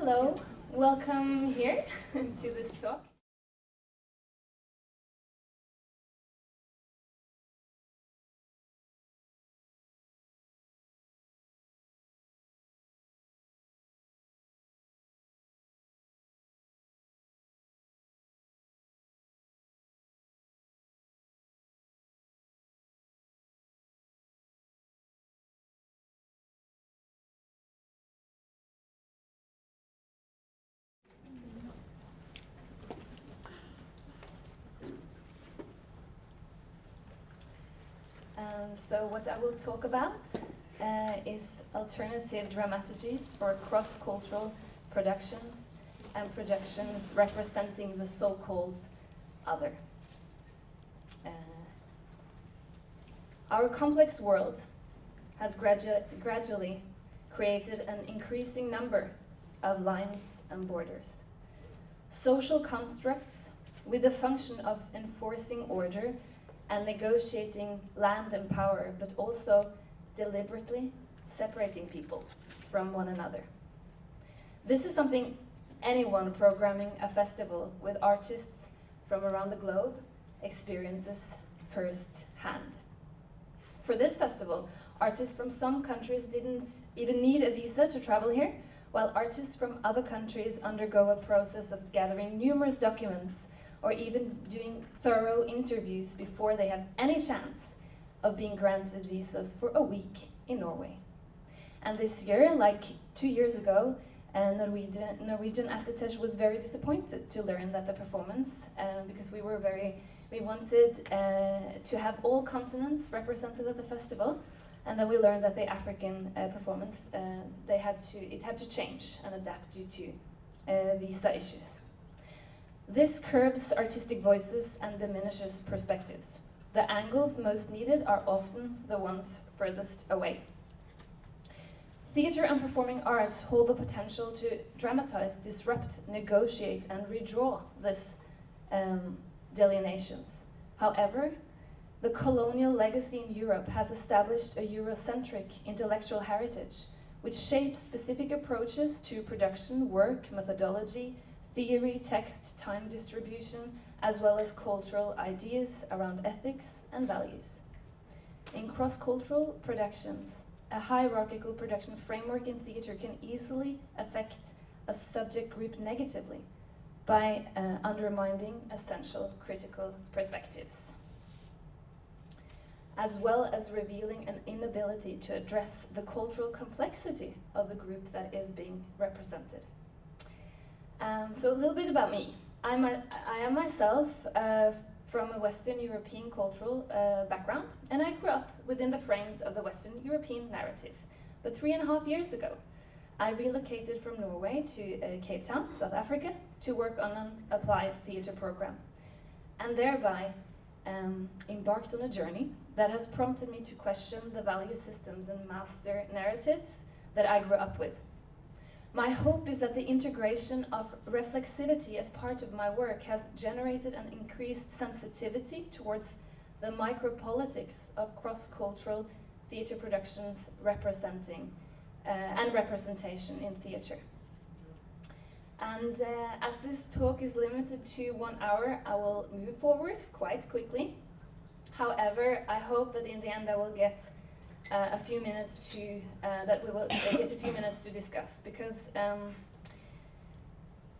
hello. Welcome here to this talk. Um, so what I will talk about uh, is alternative dramaturgies for cross-cultural productions and productions representing the so-called other. Uh, our complex world has gradu gradually created an increasing number of lines and borders. Social constructs with the function of enforcing order and negotiating land and power, but also deliberately separating people from one another. This is something anyone programming a festival with artists from around the globe experiences firsthand. For this festival, artists from some countries didn't even need a visa to travel here, while artists from other countries undergo a process of gathering numerous documents or even doing thorough interviews before they have any chance of being granted visas for a week in Norway. And this year, like two years ago, uh, Norwegian, Norwegian was very disappointed to learn that the performance, uh, because we were very, we wanted uh, to have all continents represented at the festival, and then we learned that the African uh, performance, uh, they had to, it had to change and adapt due to uh, visa issues. This curbs artistic voices and diminishes perspectives. The angles most needed are often the ones furthest away. Theatre and performing arts hold the potential to dramatize, disrupt, negotiate, and redraw these um, delineations. However, the colonial legacy in Europe has established a Eurocentric intellectual heritage, which shapes specific approaches to production, work, methodology, theory, text, time distribution, as well as cultural ideas around ethics and values. In cross-cultural productions, a hierarchical production framework in theatre can easily affect a subject group negatively by uh, undermining essential critical perspectives, as well as revealing an inability to address the cultural complexity of the group that is being represented. Um, so a little bit about me. I'm a, I am myself uh, from a Western European cultural uh, background, and I grew up within the frames of the Western European narrative. But three and a half years ago, I relocated from Norway to uh, Cape Town, South Africa, to work on an applied theatre program, and thereby um, embarked on a journey that has prompted me to question the value systems and master narratives that I grew up with. My hope is that the integration of reflexivity as part of my work has generated an increased sensitivity towards the micropolitics of cross-cultural theatre productions representing uh, and representation in theatre. And uh, as this talk is limited to one hour, I will move forward quite quickly. However, I hope that in the end I will get uh, a few minutes to, uh, that we will get a few minutes to discuss because um,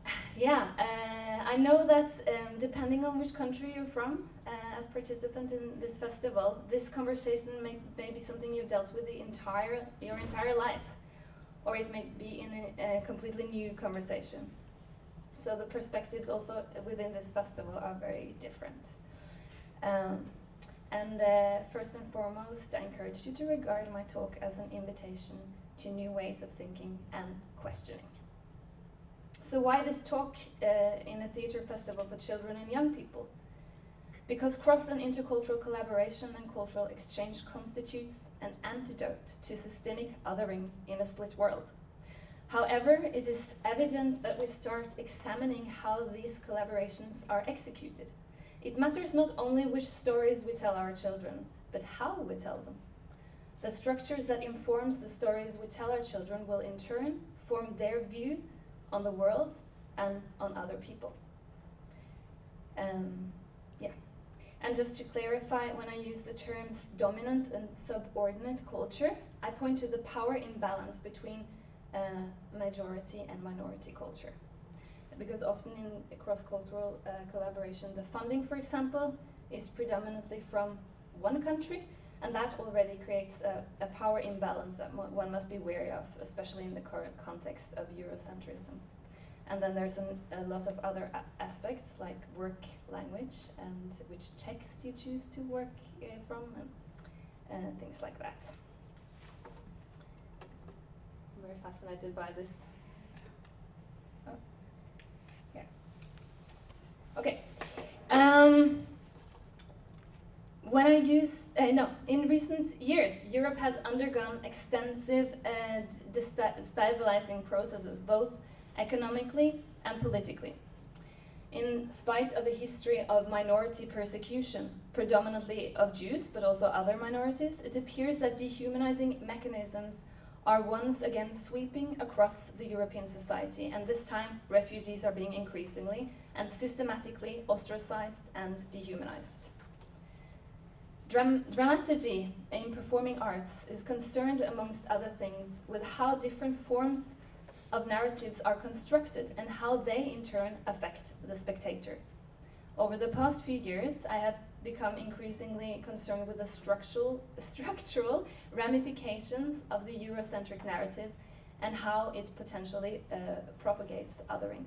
yeah, uh, I know that um, depending on which country you're from, uh, as participant in this festival, this conversation may, may be something you've dealt with the entire, your entire life, or it may be in a, a completely new conversation. So the perspectives also within this festival are very different. Um, and uh, first and foremost, I encourage you to regard my talk as an invitation to new ways of thinking and questioning. So why this talk uh, in a theatre festival for children and young people? Because cross and intercultural collaboration and cultural exchange constitutes an antidote to systemic othering in a split world. However, it is evident that we start examining how these collaborations are executed it matters not only which stories we tell our children, but how we tell them. The structures that informs the stories we tell our children will in turn form their view on the world and on other people. Um, yeah. And just to clarify, when I use the terms dominant and subordinate culture, I point to the power imbalance between uh, majority and minority culture. Because often in cross-cultural uh, collaboration, the funding, for example, is predominantly from one country, and that already creates a, a power imbalance that one must be wary of, especially in the current context of Eurocentrism. And then there's an, a lot of other aspects like work language and which text you choose to work uh, from and uh, things like that. I'm very fascinated by this. Oh. Yeah. Okay. Um, when I use, uh, no, in recent years, Europe has undergone extensive uh, destabilizing processes, both economically and politically. In spite of a history of minority persecution, predominantly of Jews, but also other minorities, it appears that dehumanizing mechanisms are once again sweeping across the European society, and this time refugees are being increasingly and systematically ostracized and dehumanized. Dram dramaturgy in performing arts is concerned, amongst other things, with how different forms of narratives are constructed and how they, in turn, affect the spectator. Over the past few years, I have become increasingly concerned with the structural, structural ramifications of the Eurocentric narrative and how it potentially uh, propagates othering.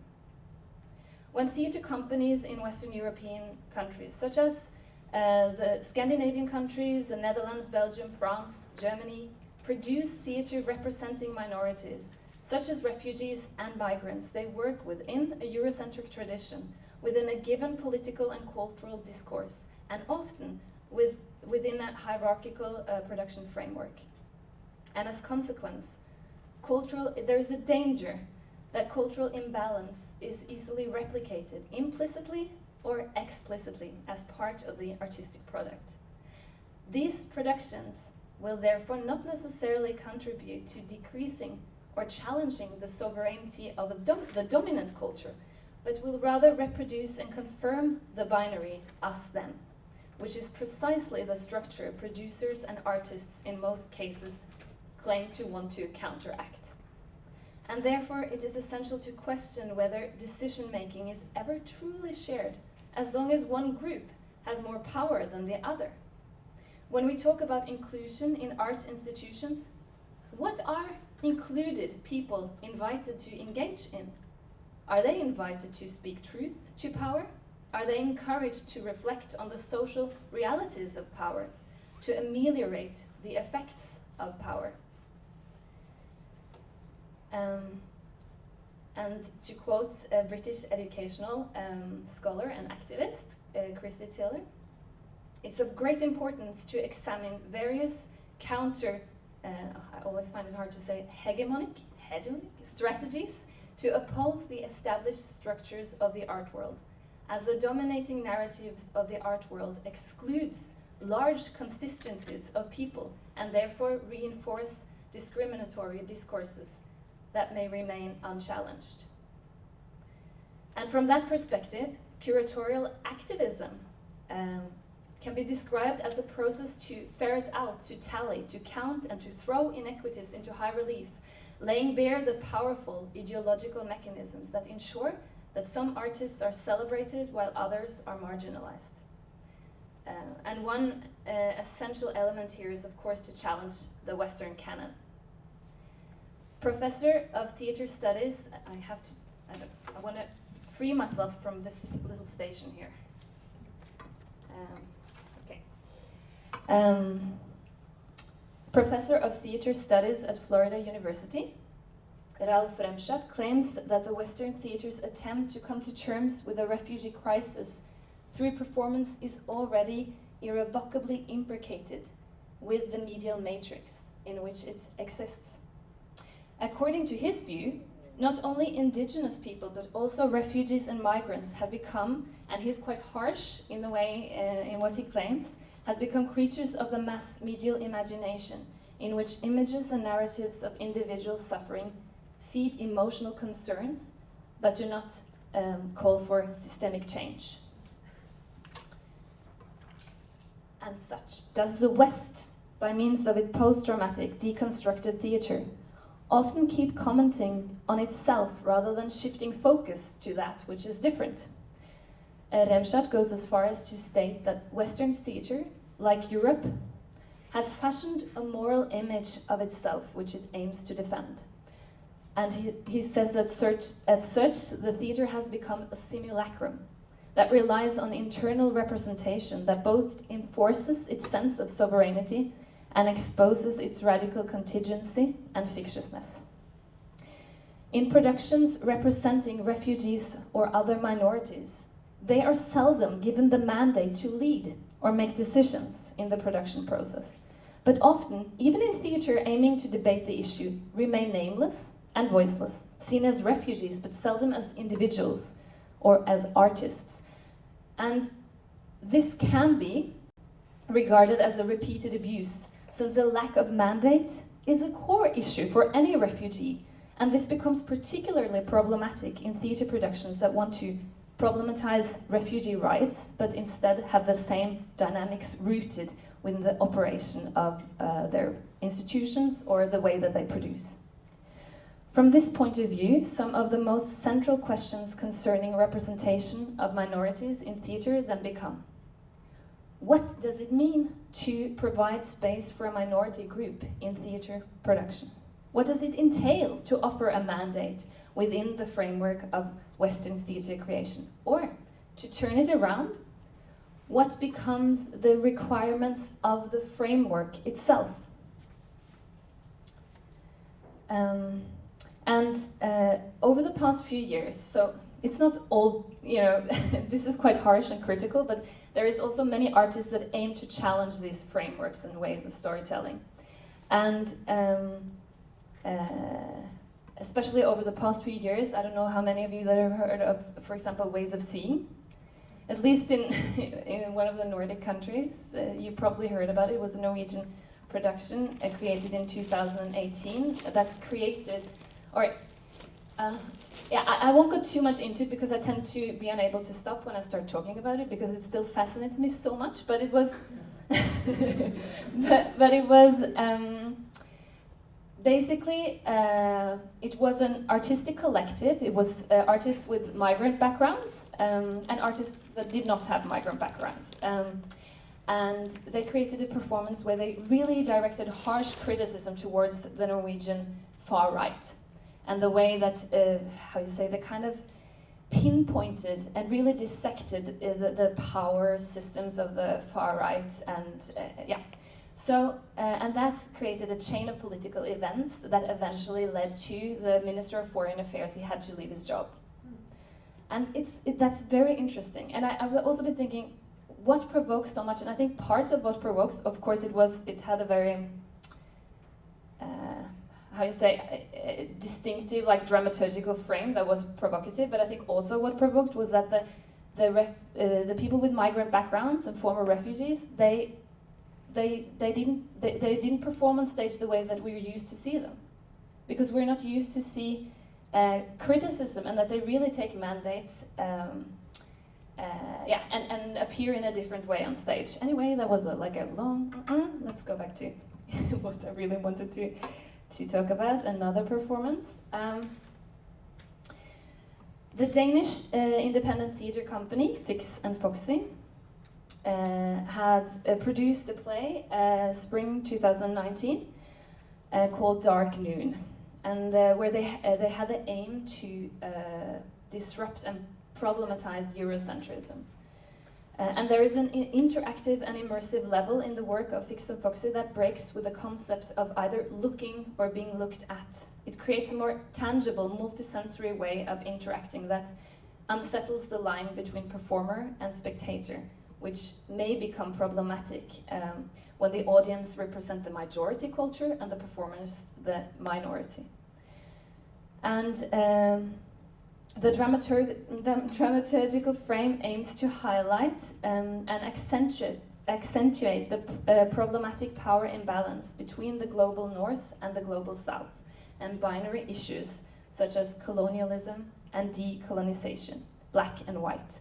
When theatre companies in Western European countries, such as uh, the Scandinavian countries, the Netherlands, Belgium, France, Germany, produce theatre representing minorities, such as refugees and migrants. They work within a Eurocentric tradition, within a given political and cultural discourse, and often with, within a hierarchical uh, production framework. And as consequence, cultural, there is a danger that cultural imbalance is easily replicated implicitly or explicitly as part of the artistic product. These productions will therefore not necessarily contribute to decreasing or challenging the sovereignty of dom the dominant culture, but will rather reproduce and confirm the binary us-them, which is precisely the structure producers and artists in most cases claim to want to counteract. And therefore, it is essential to question whether decision-making is ever truly shared as long as one group has more power than the other. When we talk about inclusion in arts institutions, what are included people invited to engage in? Are they invited to speak truth to power? Are they encouraged to reflect on the social realities of power, to ameliorate the effects of power? Um, and to quote a British educational um, scholar and activist, uh, Christy Taylor, it's of great importance to examine various counter, uh, I always find it hard to say, hegemonic, hegemonic strategies to oppose the established structures of the art world, as the dominating narratives of the art world excludes large consistencies of people and therefore reinforce discriminatory discourses that may remain unchallenged. And from that perspective, curatorial activism um, can be described as a process to ferret out, to tally, to count, and to throw inequities into high relief, laying bare the powerful ideological mechanisms that ensure that some artists are celebrated while others are marginalized. Uh, and one uh, essential element here is, of course, to challenge the Western canon. Professor of Theatre Studies, I have to, I, I want to free myself from this little station here. Um, okay. Um, Professor of Theatre Studies at Florida University, Ralf Remshardt claims that the Western theatre's attempt to come to terms with the refugee crisis through performance is already irrevocably imbricated with the medial matrix in which it exists. According to his view, not only indigenous people, but also refugees and migrants have become, and he's quite harsh in the way, uh, in what he claims, has become creatures of the mass medial imagination, in which images and narratives of individual suffering feed emotional concerns but do not um, call for systemic change. And such does the West, by means of its post-dramatic, deconstructed theatre, often keep commenting on itself rather than shifting focus to that which is different. Uh, goes as far as to state that Western theatre, like Europe, has fashioned a moral image of itself which it aims to defend. And he, he says that such, as such, the theatre has become a simulacrum that relies on internal representation that both enforces its sense of sovereignty and exposes its radical contingency and fictiousness. In productions representing refugees or other minorities, they are seldom given the mandate to lead or make decisions in the production process, but often, even in theatre aiming to debate the issue, remain nameless and voiceless, seen as refugees but seldom as individuals or as artists. And this can be regarded as a repeated abuse, since the lack of mandate is a core issue for any refugee, and this becomes particularly problematic in theatre productions that want to problematize refugee rights, but instead have the same dynamics rooted within the operation of uh, their institutions or the way that they produce. From this point of view, some of the most central questions concerning representation of minorities in theatre then become. What does it mean to provide space for a minority group in theatre production? What does it entail to offer a mandate within the framework of Western theatre creation? Or, to turn it around, what becomes the requirements of the framework itself? Um, and uh, over the past few years, so it's not all, you know, this is quite harsh and critical, but there is also many artists that aim to challenge these frameworks and ways of storytelling. And um, uh, especially over the past few years, I don't know how many of you that have heard of, for example, Ways of Seeing. At least in, in one of the Nordic countries, uh, you probably heard about it. It was a Norwegian production uh, created in 2018 that's created or, uh, yeah, I, I, won't go too much into it because I tend to be unable to stop when I start talking about it because it still fascinates me so much. But it was, but, but it was um, basically uh, it was an artistic collective. It was uh, artists with migrant backgrounds um, and artists that did not have migrant backgrounds. Um, and they created a performance where they really directed harsh criticism towards the Norwegian far right and the way that, uh, how you say, they kind of pinpointed and really dissected uh, the, the, power systems of the far right and uh, yeah. So, uh, and that created a chain of political events that eventually led to the Minister of Foreign Affairs, he had to leave his job. And it's, it, that's very interesting. And I, I've also been thinking, what provokes so much? And I think part of what provokes, of course, it was, it had a very, how you say, distinctive, like dramaturgical frame that was provocative. But I think also what provoked was that the the ref, uh, the people with migrant backgrounds and former refugees, they they they didn't they, they didn't perform on stage the way that we're used to see them, because we're not used to see uh, criticism and that they really take mandates. Um, uh, yeah, and, and appear in a different way on stage. Anyway, that was a, like a long. Uh, let's go back to what I really wanted to to talk about another performance. Um, the Danish uh, independent theatre company, Fix and Foxy, uh, had uh, produced a play uh, spring 2019 uh, called Dark Noon, and uh, where they, they had the aim to disrupt and problematize Eurocentrism. Uh, and there is an interactive and immersive level in the work of Fix and Foxy that breaks with the concept of either looking or being looked at. It creates a more tangible, multisensory way of interacting that unsettles the line between performer and spectator, which may become problematic um, when the audience represent the majority culture and the performers the minority. And um, the, dramaturg the dramaturgical frame aims to highlight um, and accentuate, accentuate the uh, problematic power imbalance between the global north and the global south, and binary issues such as colonialism, and decolonization, black and white.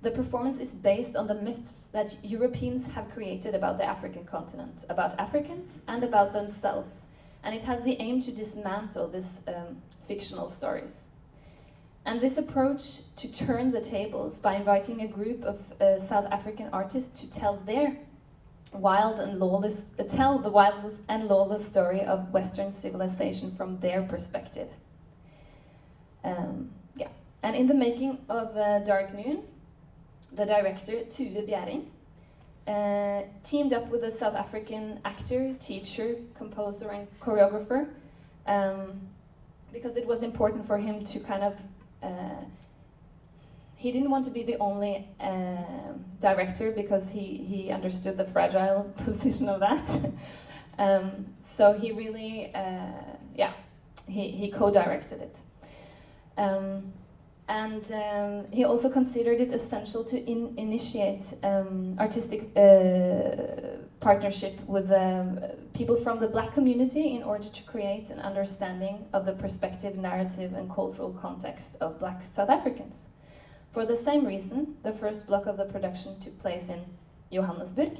The performance is based on the myths that Europeans have created about the African continent, about Africans and about themselves, and it has the aim to dismantle these um, fictional stories. And this approach to turn the tables by inviting a group of uh, South African artists to tell their wild and lawless, uh, tell the wild and lawless story of Western civilization from their perspective. Um, yeah, and in the making of uh, Dark Noon, the director Tue Biering uh, teamed up with a South African actor, teacher, composer, and choreographer um, because it was important for him to kind of. Uh, he didn't want to be the only uh, director because he, he understood the fragile position of that. um, so he really, uh, yeah, he, he co directed it. Um, and um, he also considered it essential to in initiate um, artistic uh, partnership with um, people from the black community in order to create an understanding of the perspective, narrative, and cultural context of black South Africans. For the same reason, the first block of the production took place in Johannesburg.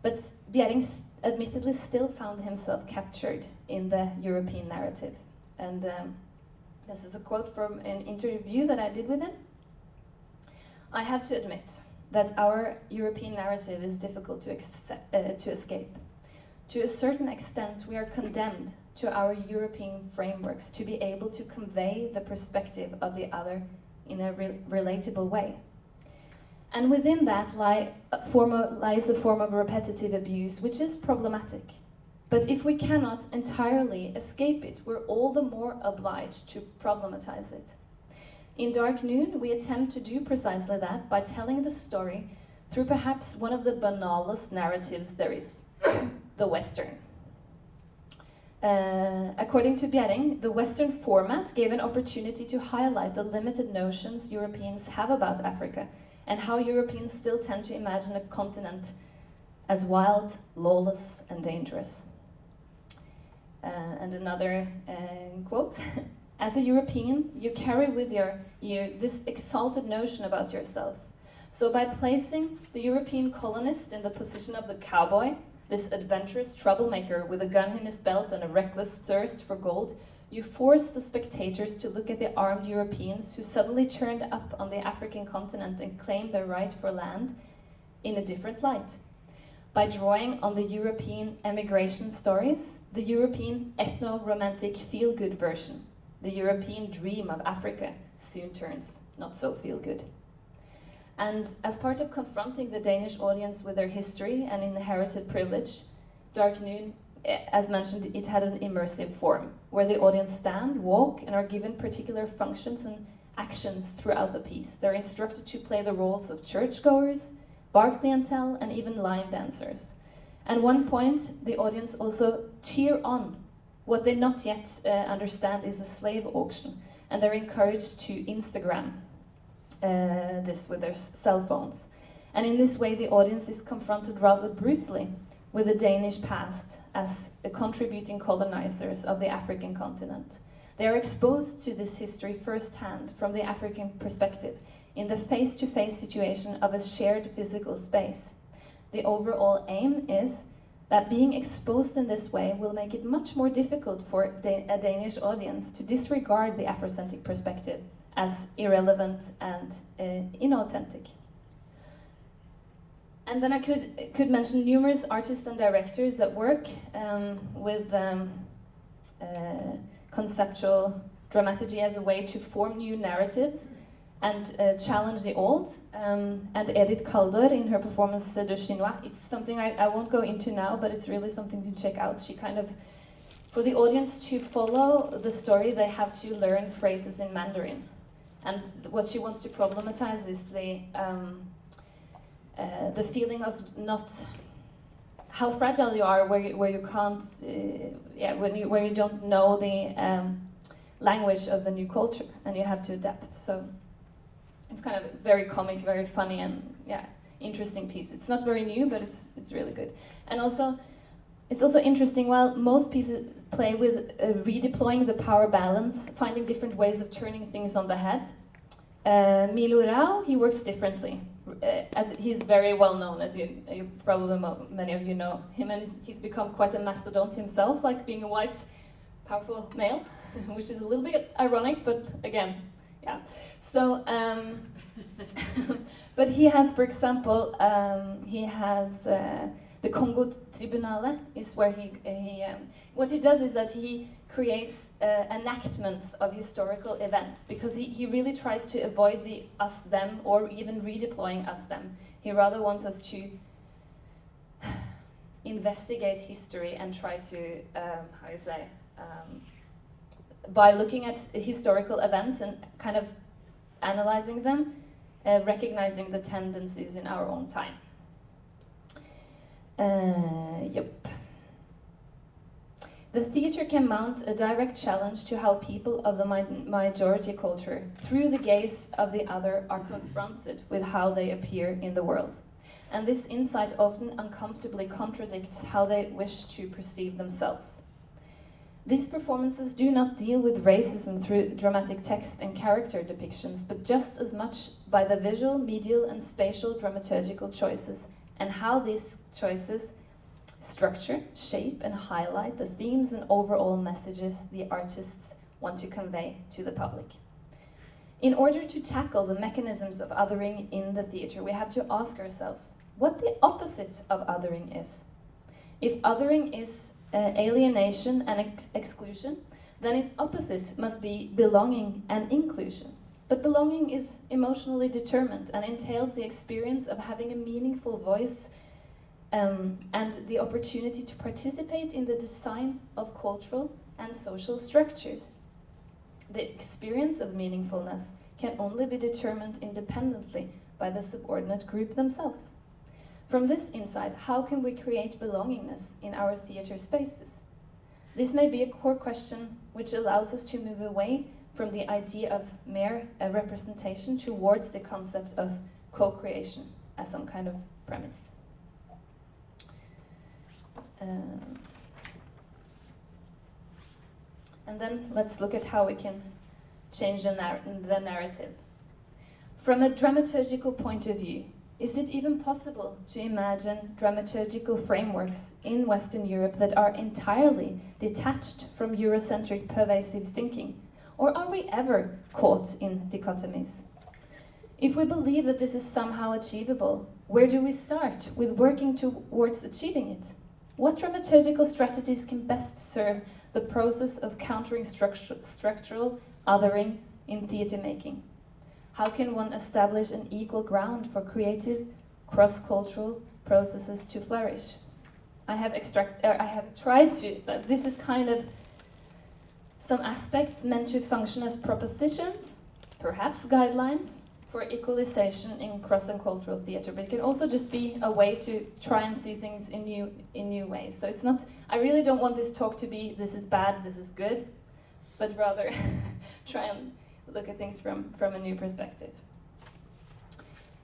But Biering admittedly still found himself captured in the European narrative. And um, this is a quote from an interview that I did with him. I have to admit that our European narrative is difficult to, accept, uh, to escape. To a certain extent, we are condemned to our European frameworks to be able to convey the perspective of the other in a re relatable way. And within that lie, lies a form of repetitive abuse, which is problematic. But if we cannot entirely escape it, we're all the more obliged to problematize it. In Dark Noon, we attempt to do precisely that by telling the story through perhaps one of the banalest narratives there is, the Western. Uh, according to Biering, the Western format gave an opportunity to highlight the limited notions Europeans have about Africa and how Europeans still tend to imagine a continent as wild, lawless, and dangerous. Uh, and another uh, quote, as a European, you carry with your, you this exalted notion about yourself. So by placing the European colonist in the position of the cowboy, this adventurous troublemaker with a gun in his belt and a reckless thirst for gold, you force the spectators to look at the armed Europeans who suddenly turned up on the African continent and claimed their right for land in a different light by drawing on the European emigration stories, the European ethno-romantic feel-good version, the European dream of Africa soon turns not so feel-good. And as part of confronting the Danish audience with their history and inherited privilege, Dark Noon, eh, as mentioned, it had an immersive form, where the audience stand, walk, and are given particular functions and actions throughout the piece. They're instructed to play the roles of churchgoers, bar clientele, and even line dancers. At one point, the audience also cheer on. What they not yet uh, understand is a slave auction, and they're encouraged to Instagram uh, this with their cell phones. And in this way, the audience is confronted rather brutally with the Danish past as contributing colonizers of the African continent. They are exposed to this history firsthand from the African perspective, in the face-to-face -face situation of a shared physical space. The overall aim is that being exposed in this way will make it much more difficult for a Danish audience to disregard the Afrocentric perspective as irrelevant and uh, inauthentic. And then I could, could mention numerous artists and directors that work um, with um, uh, conceptual dramaturgy as a way to form new narratives and uh, challenge the old. Um, and Edith Kaldor in her performance uh, De Chinois, it's something I, I won't go into now, but it's really something to check out. She kind of, for the audience to follow the story, they have to learn phrases in Mandarin. And what she wants to problematize is the, um, uh, the feeling of not, how fragile you are where you, where you can't, uh, yeah, when you, where you don't know the um, language of the new culture and you have to adapt. So it's kind of very comic, very funny, and yeah, interesting piece. It's not very new, but it's it's really good. And also, it's also interesting, while most pieces play with uh, redeploying the power balance, finding different ways of turning things on the head, uh, Milo Rau, he works differently. Uh, as he's very well known, as you, you probably many of you know him, and he's, he's become quite a mastodon himself, like being a white, powerful male, which is a little bit ironic, but again, yeah. So, um, but he has, for example, um, he has. Uh, the Congo Tribunale is where he, he um, what he does is that he creates uh, enactments of historical events because he, he really tries to avoid the us them or even redeploying us them. He rather wants us to investigate history and try to, um, how do you say, um, by looking at historical events and kind of analyzing them, uh, recognizing the tendencies in our own time. Uh, yep. The theatre can mount a direct challenge to how people of the majority culture, through the gaze of the other, are confronted with how they appear in the world. And this insight often uncomfortably contradicts how they wish to perceive themselves. These performances do not deal with racism through dramatic text and character depictions, but just as much by the visual, medial, and spatial dramaturgical choices and how these choices structure, shape, and highlight the themes and overall messages the artists want to convey to the public. In order to tackle the mechanisms of othering in the theatre, we have to ask ourselves what the opposite of othering is. If othering is uh, alienation and ex exclusion, then its opposite must be belonging and inclusion. But belonging is emotionally determined and entails the experience of having a meaningful voice um, and the opportunity to participate in the design of cultural and social structures. The experience of meaningfulness can only be determined independently by the subordinate group themselves. From this insight, how can we create belongingness in our theatre spaces? This may be a core question which allows us to move away from the idea of mere uh, representation towards the concept of co-creation as some kind of premise. Uh, and then let's look at how we can change the, nar the narrative. From a dramaturgical point of view, is it even possible to imagine dramaturgical frameworks in Western Europe that are entirely detached from Eurocentric pervasive thinking or are we ever caught in dichotomies? If we believe that this is somehow achievable, where do we start with working towards achieving it? What dramaturgical strategies can best serve the process of countering structu structural othering in theatre making? How can one establish an equal ground for creative, cross-cultural processes to flourish? I have extract, uh, I have tried to, but this is kind of some aspects meant to function as propositions, perhaps guidelines, for equalization in cross and cultural theatre, but it can also just be a way to try and see things in new in new ways. So it's not. I really don't want this talk to be this is bad, this is good, but rather try and look at things from from a new perspective.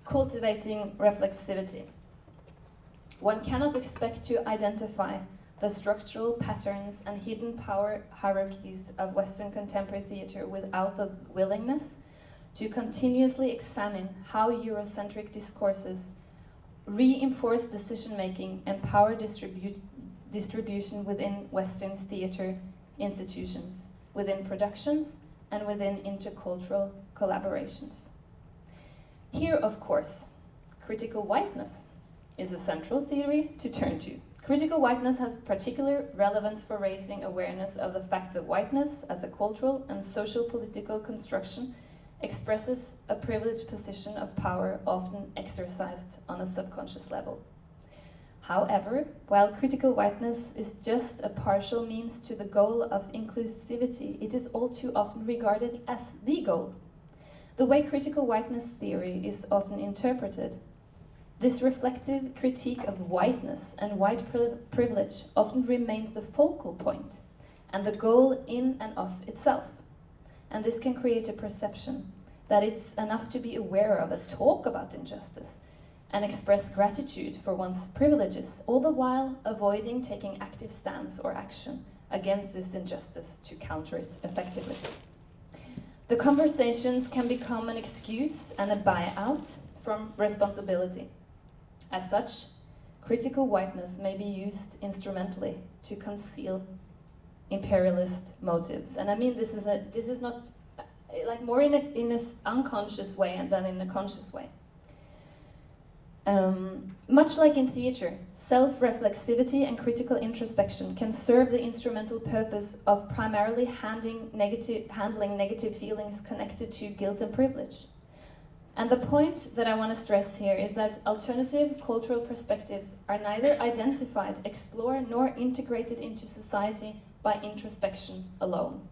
Cultivating reflexivity. One cannot expect to identify the structural patterns and hidden power hierarchies of Western contemporary theatre without the willingness to continuously examine how Eurocentric discourses reinforce decision-making and power distribu distribution within Western theatre institutions, within productions, and within intercultural collaborations. Here, of course, critical whiteness is a central theory to turn to. Critical whiteness has particular relevance for raising awareness of the fact that whiteness, as a cultural and social political construction, expresses a privileged position of power often exercised on a subconscious level. However, while critical whiteness is just a partial means to the goal of inclusivity, it is all too often regarded as the goal. The way critical whiteness theory is often interpreted this reflective critique of whiteness and white privilege often remains the focal point and the goal in and of itself. And this can create a perception that it's enough to be aware of and talk about injustice and express gratitude for one's privileges, all the while avoiding taking active stance or action against this injustice to counter it effectively. The conversations can become an excuse and a buyout from responsibility. As such, critical whiteness may be used instrumentally to conceal imperialist motives. And I mean, this is a this is not uh, like more in an unconscious way than in a conscious way. Um, much like in theatre, self-reflexivity and critical introspection can serve the instrumental purpose of primarily negative, handling negative feelings connected to guilt and privilege. And the point that I want to stress here is that alternative cultural perspectives are neither identified, explored, nor integrated into society by introspection alone.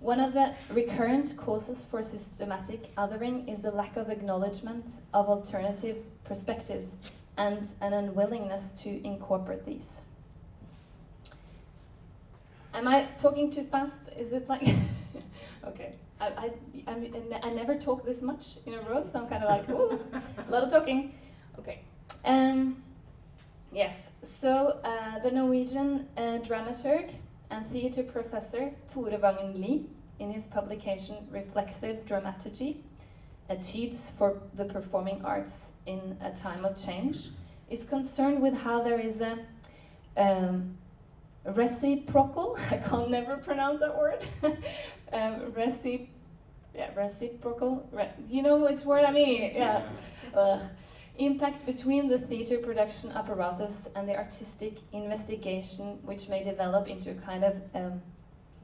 One of the recurrent causes for systematic othering is the lack of acknowledgement of alternative perspectives and an unwillingness to incorporate these. Am I talking too fast? Is it like... okay. I, I, I, I, never talk this much in a row, so I'm kind of like, ooh, a lot of talking. Okay. Um, yes, so uh, the Norwegian uh, dramaturg and theatre professor Tore Vagn Lid in his publication Reflexive Dramaturgy, Etudes for the Performing Arts in a Time of Change, is concerned with how there is a um, reciprocal, I can never pronounce that word, um, recip yeah, reciprocal, re you know which word I mean, yeah. yeah. impact between the theatre production apparatus and the artistic investigation which may develop into a kind of um,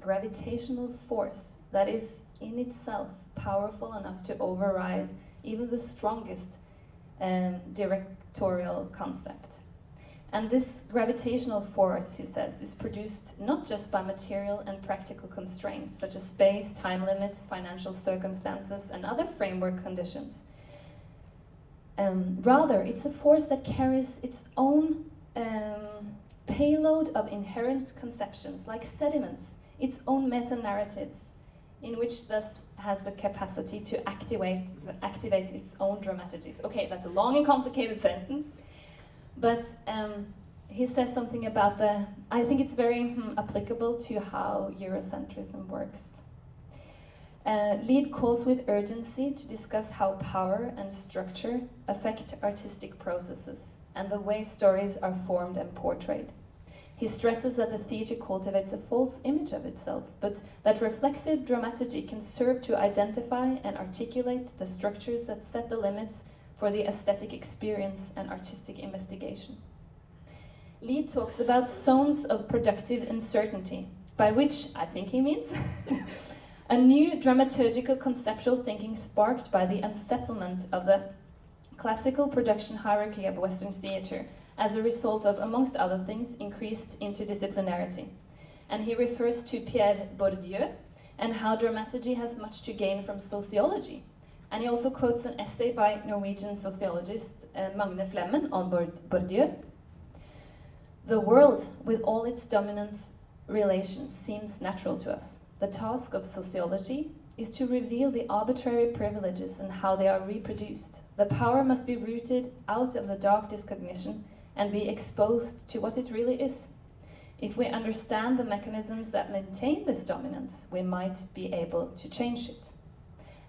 gravitational force that is in itself powerful enough to override even the strongest um, directorial concept. And this gravitational force, he says, is produced not just by material and practical constraints, such as space, time limits, financial circumstances, and other framework conditions. Um, rather, it's a force that carries its own um, payload of inherent conceptions, like sediments, its own meta-narratives, in which thus has the capacity to activate, activate its own dramaturgies. Okay, that's a long and complicated sentence, but um, he says something about the, I think it's very hmm, applicable to how Eurocentrism works. Uh, Lid calls with urgency to discuss how power and structure affect artistic processes and the way stories are formed and portrayed. He stresses that the theatre cultivates a false image of itself, but that reflexive dramaturgy can serve to identify and articulate the structures that set the limits for the aesthetic experience and artistic investigation. Lid talks about zones of productive uncertainty, by which I think he means a new dramaturgical conceptual thinking sparked by the unsettlement of the classical production hierarchy of Western theatre as a result of, amongst other things, increased interdisciplinarity. And he refers to Pierre Bourdieu and how dramaturgy has much to gain from sociology. And he also quotes an essay by Norwegian sociologist uh, Magne Flemmen on Bourdieu. The world, with all its dominant relations, seems natural to us. The task of sociology is to reveal the arbitrary privileges and how they are reproduced. The power must be rooted out of the dark discognition and be exposed to what it really is. If we understand the mechanisms that maintain this dominance, we might be able to change it.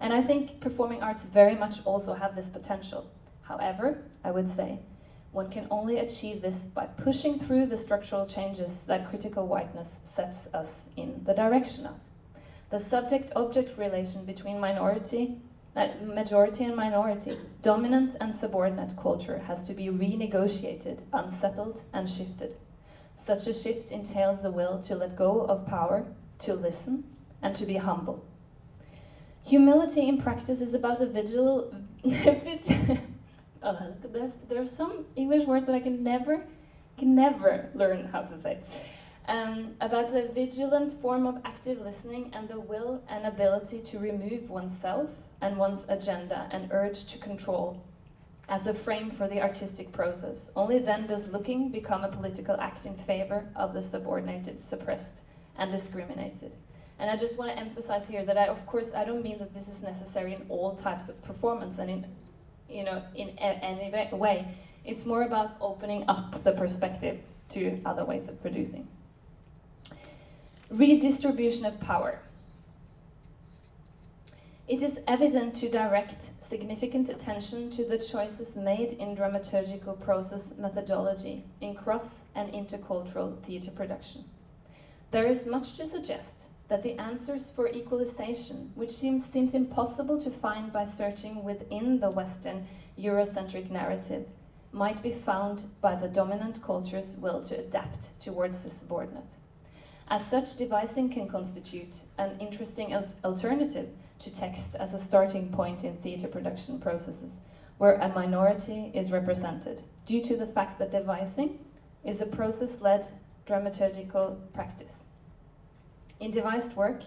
And I think performing arts very much also have this potential. However, I would say, one can only achieve this by pushing through the structural changes that critical whiteness sets us in the direction of. The subject-object relation between minority majority and minority, dominant and subordinate culture has to be renegotiated, unsettled and shifted. Such a shift entails the will to let go of power, to listen, and to be humble. Humility in practice is about a vigil... oh, there are some English words that I can never, can never learn how to say. Um, about a vigilant form of active listening and the will and ability to remove oneself and one's agenda and urge to control as a frame for the artistic process. Only then does looking become a political act in favor of the subordinated, suppressed, and discriminated. And I just want to emphasize here that I, of course, I don't mean that this is necessary in all types of performance and in you know, in any way. It's more about opening up the perspective to other ways of producing. Redistribution of power. It is evident to direct significant attention to the choices made in dramaturgical process methodology in cross and intercultural theatre production. There is much to suggest that the answers for equalization, which seems, seems impossible to find by searching within the Western Eurocentric narrative, might be found by the dominant culture's will to adapt towards the subordinate. As such, devising can constitute an interesting al alternative to text as a starting point in theatre production processes, where a minority is represented, due to the fact that devising is a process-led dramaturgical practice. In devised work,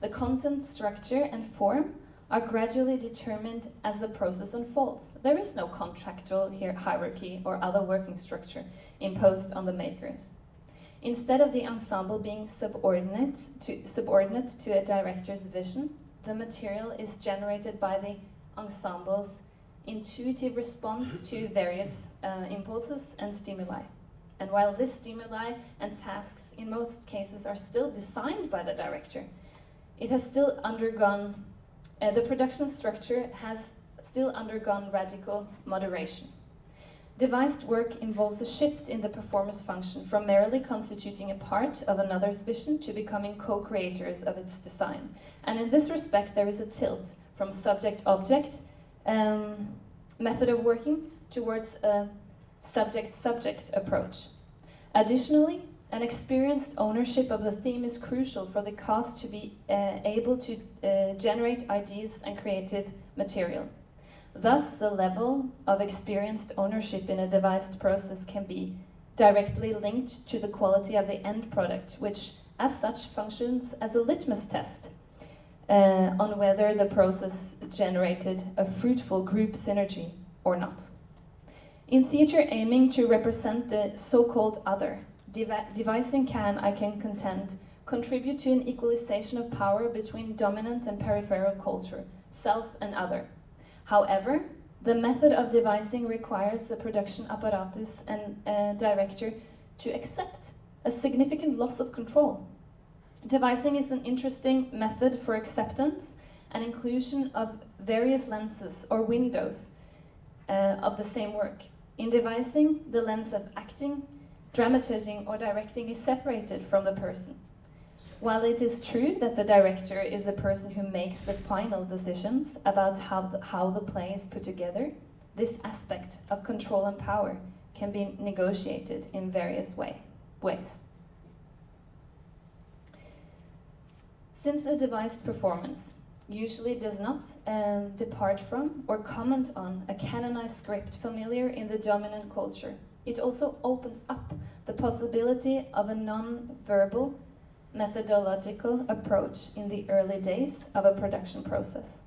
the content, structure, and form are gradually determined as the process unfolds. There is no contractual hierarchy or other working structure imposed on the makers. Instead of the ensemble being subordinate to, subordinate to a director's vision, the material is generated by the ensemble's intuitive response to various uh, impulses and stimuli. And while this stimuli and tasks in most cases are still designed by the director, it has still undergone, uh, the production structure has still undergone radical moderation. Devised work involves a shift in the performer's function from merely constituting a part of another's vision to becoming co-creators of its design. And in this respect, there is a tilt from subject-object um, method of working towards a subject-subject approach. Additionally, an experienced ownership of the theme is crucial for the cast to be uh, able to uh, generate ideas and creative material. Thus, the level of experienced ownership in a devised process can be directly linked to the quality of the end product, which as such functions as a litmus test uh, on whether the process generated a fruitful group synergy or not. In theatre aiming to represent the so-called other, devi devising can, I can contend, contribute to an equalization of power between dominant and peripheral culture, self and other. However, the method of devising requires the production apparatus and uh, director to accept a significant loss of control. Devising is an interesting method for acceptance and inclusion of various lenses or windows uh, of the same work. In devising, the lens of acting, dramaturging or directing is separated from the person. While it is true that the director is the person who makes the final decisions about how the, how the play is put together, this aspect of control and power can be negotiated in various way, ways. Since a devised performance usually does not um, depart from or comment on a canonized script familiar in the dominant culture. It also opens up the possibility of a non-verbal methodological approach in the early days of a production process.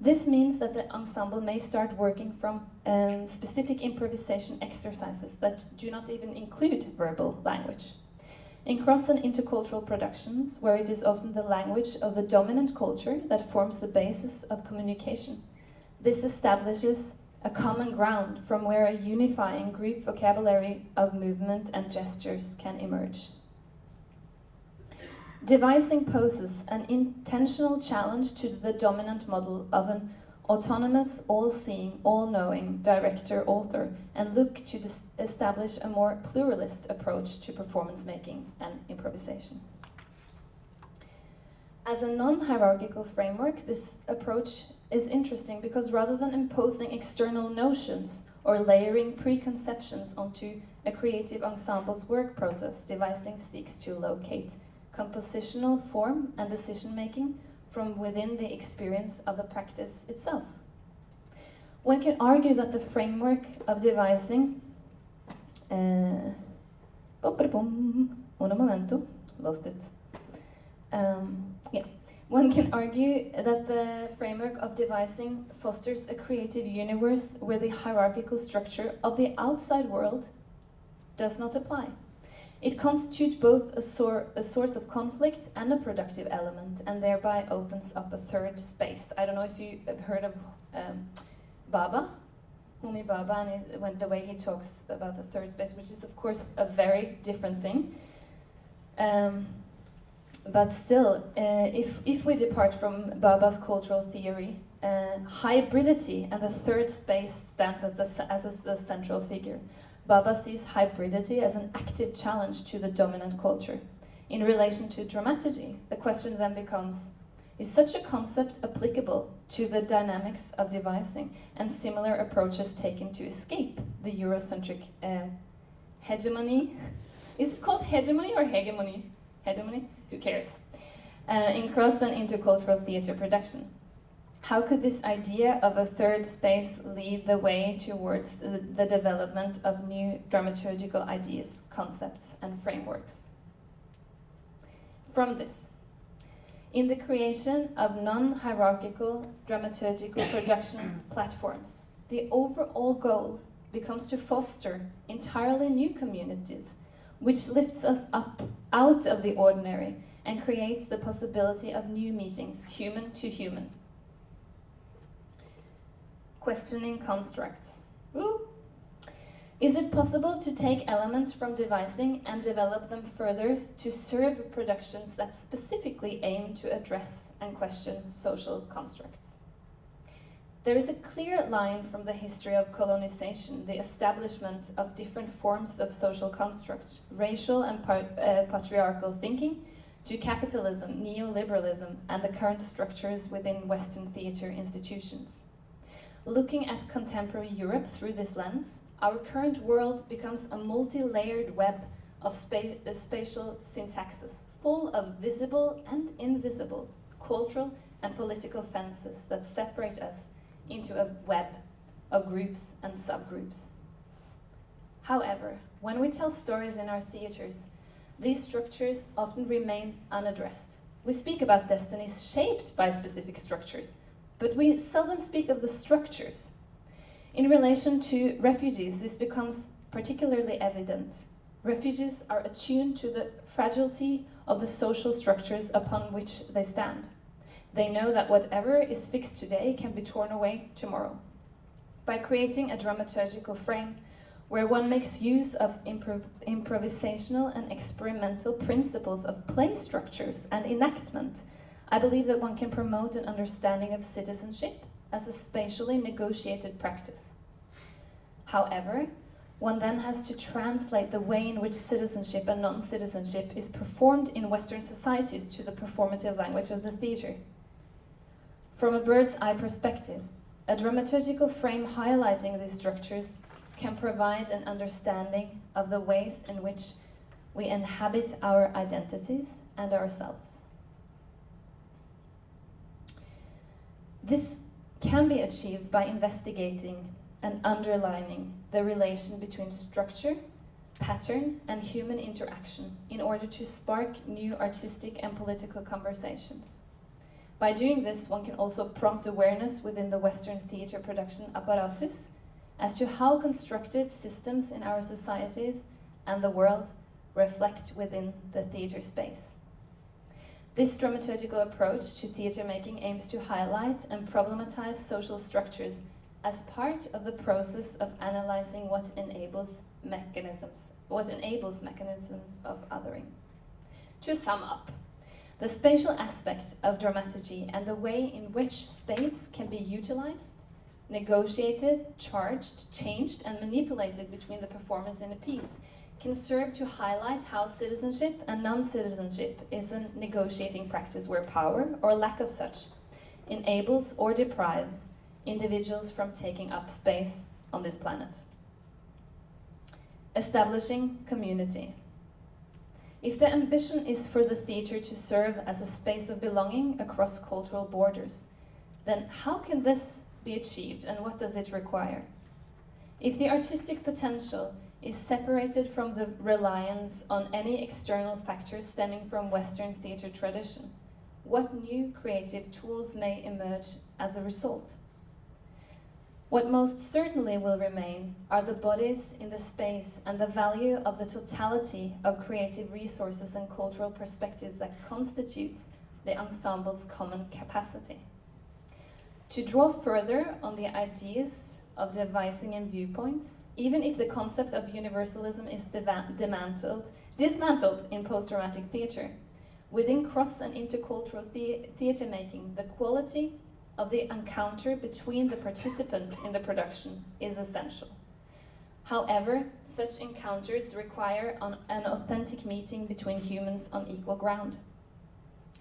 This means that the ensemble may start working from um, specific improvisation exercises that do not even include verbal language. In cross and intercultural productions, where it is often the language of the dominant culture that forms the basis of communication, this establishes a common ground from where a unifying group vocabulary of movement and gestures can emerge. Devising poses an intentional challenge to the dominant model of an autonomous, all-seeing, all-knowing director-author and look to establish a more pluralist approach to performance making and improvisation. As a non-hierarchical framework, this approach is interesting because rather than imposing external notions or layering preconceptions onto a creative ensemble's work process, devising seeks to locate compositional form and decision-making from within the experience of the practice itself. One can argue that the framework of devising uh, uno momento, lost it. Um, yeah. One can argue that the framework of devising fosters a creative universe where the hierarchical structure of the outside world does not apply. It constitutes both a, sor a source of conflict and a productive element, and thereby opens up a third space. I don't know if you have heard of um, Bhabha, Homi Bhabha and when, the way he talks about the third space, which is of course a very different thing. Um, but still, uh, if, if we depart from Bhabha's cultural theory, uh, hybridity and the third space stands as the, as a, the central figure. Bhabha sees hybridity as an active challenge to the dominant culture. In relation to dramaturgy, the question then becomes, is such a concept applicable to the dynamics of devising and similar approaches taken to escape the Eurocentric uh, hegemony? Is it called hegemony or hegemony? Hegemony? Who cares? Uh, in cross and intercultural theatre production. How could this idea of a third space lead the way towards the, development of new dramaturgical ideas, concepts, and frameworks? From this, in the creation of non-hierarchical dramaturgical production platforms, the overall goal becomes to foster entirely new communities, which lifts us up out of the ordinary and creates the possibility of new meetings, human to human. Questioning constructs. Is it possible to take elements from devising and develop them further to serve productions that specifically aim to address and question social constructs? There is a clear line from the history of colonization, the establishment of different forms of social constructs, racial and uh, patriarchal thinking, to capitalism, neoliberalism, and the current structures within Western theatre institutions. Looking at contemporary Europe through this lens, our current world becomes a multi-layered web of spa uh, spatial syntaxes, full of visible and invisible cultural and political fences that separate us into a web of groups and subgroups. However, when we tell stories in our theatres, these structures often remain unaddressed. We speak about destinies shaped by specific structures, but we seldom speak of the structures in relation to refugees, this becomes particularly evident. Refugees are attuned to the fragility of the social structures upon which they stand. They know that whatever is fixed today can be torn away tomorrow. By creating a dramaturgical frame where one makes use of improv improvisational and experimental principles of play structures and enactment, I believe that one can promote an understanding of citizenship as a spatially negotiated practice. However, one then has to translate the way in which citizenship and non-citizenship is performed in Western societies to the performative language of the theatre. From a bird's eye perspective, a dramaturgical frame highlighting these structures can provide an understanding of the ways in which we inhabit our identities and ourselves. This can be achieved by investigating and underlining the relation between structure, pattern, and human interaction in order to spark new artistic and political conversations. By doing this, one can also prompt awareness within the Western theatre production apparatus as to how constructed systems in our societies and the world reflect within the theatre space. This dramaturgical approach to theatre making aims to highlight and problematize social structures as part of the process of analyzing what enables mechanisms, what enables mechanisms of othering. To sum up, the spatial aspect of dramaturgy and the way in which space can be utilized, negotiated, charged, changed, and manipulated between the performers in a piece can serve to highlight how citizenship and non-citizenship is a negotiating practice where power, or lack of such, enables or deprives individuals from taking up space on this planet. Establishing community. If the ambition is for the theatre to serve as a space of belonging across cultural borders, then how can this be achieved and what does it require? If the artistic potential is separated from the reliance on any external factors stemming from Western theatre tradition, what new creative tools may emerge as a result? What most certainly will remain are the bodies in the space and the value of the totality of creative resources and cultural perspectives that constitutes the ensemble's common capacity. To draw further on the ideas of devising and viewpoints, even if the concept of universalism is dismantled, dismantled in post-dramatic theatre. Within cross and intercultural the theatre making, the quality of the encounter between the participants in the production is essential. However, such encounters require an, an authentic meeting between humans on equal ground.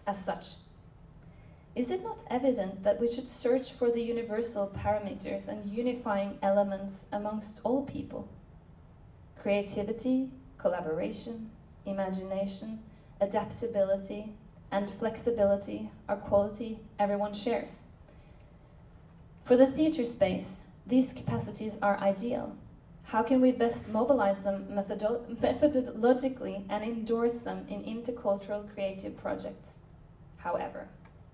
As such, is it not evident that we should search for the universal parameters and unifying elements amongst all people? Creativity, collaboration, imagination, adaptability, and flexibility are quality everyone shares. For the theatre space, these capacities are ideal. How can we best mobilize them methodo methodologically and endorse them in intercultural creative projects? However,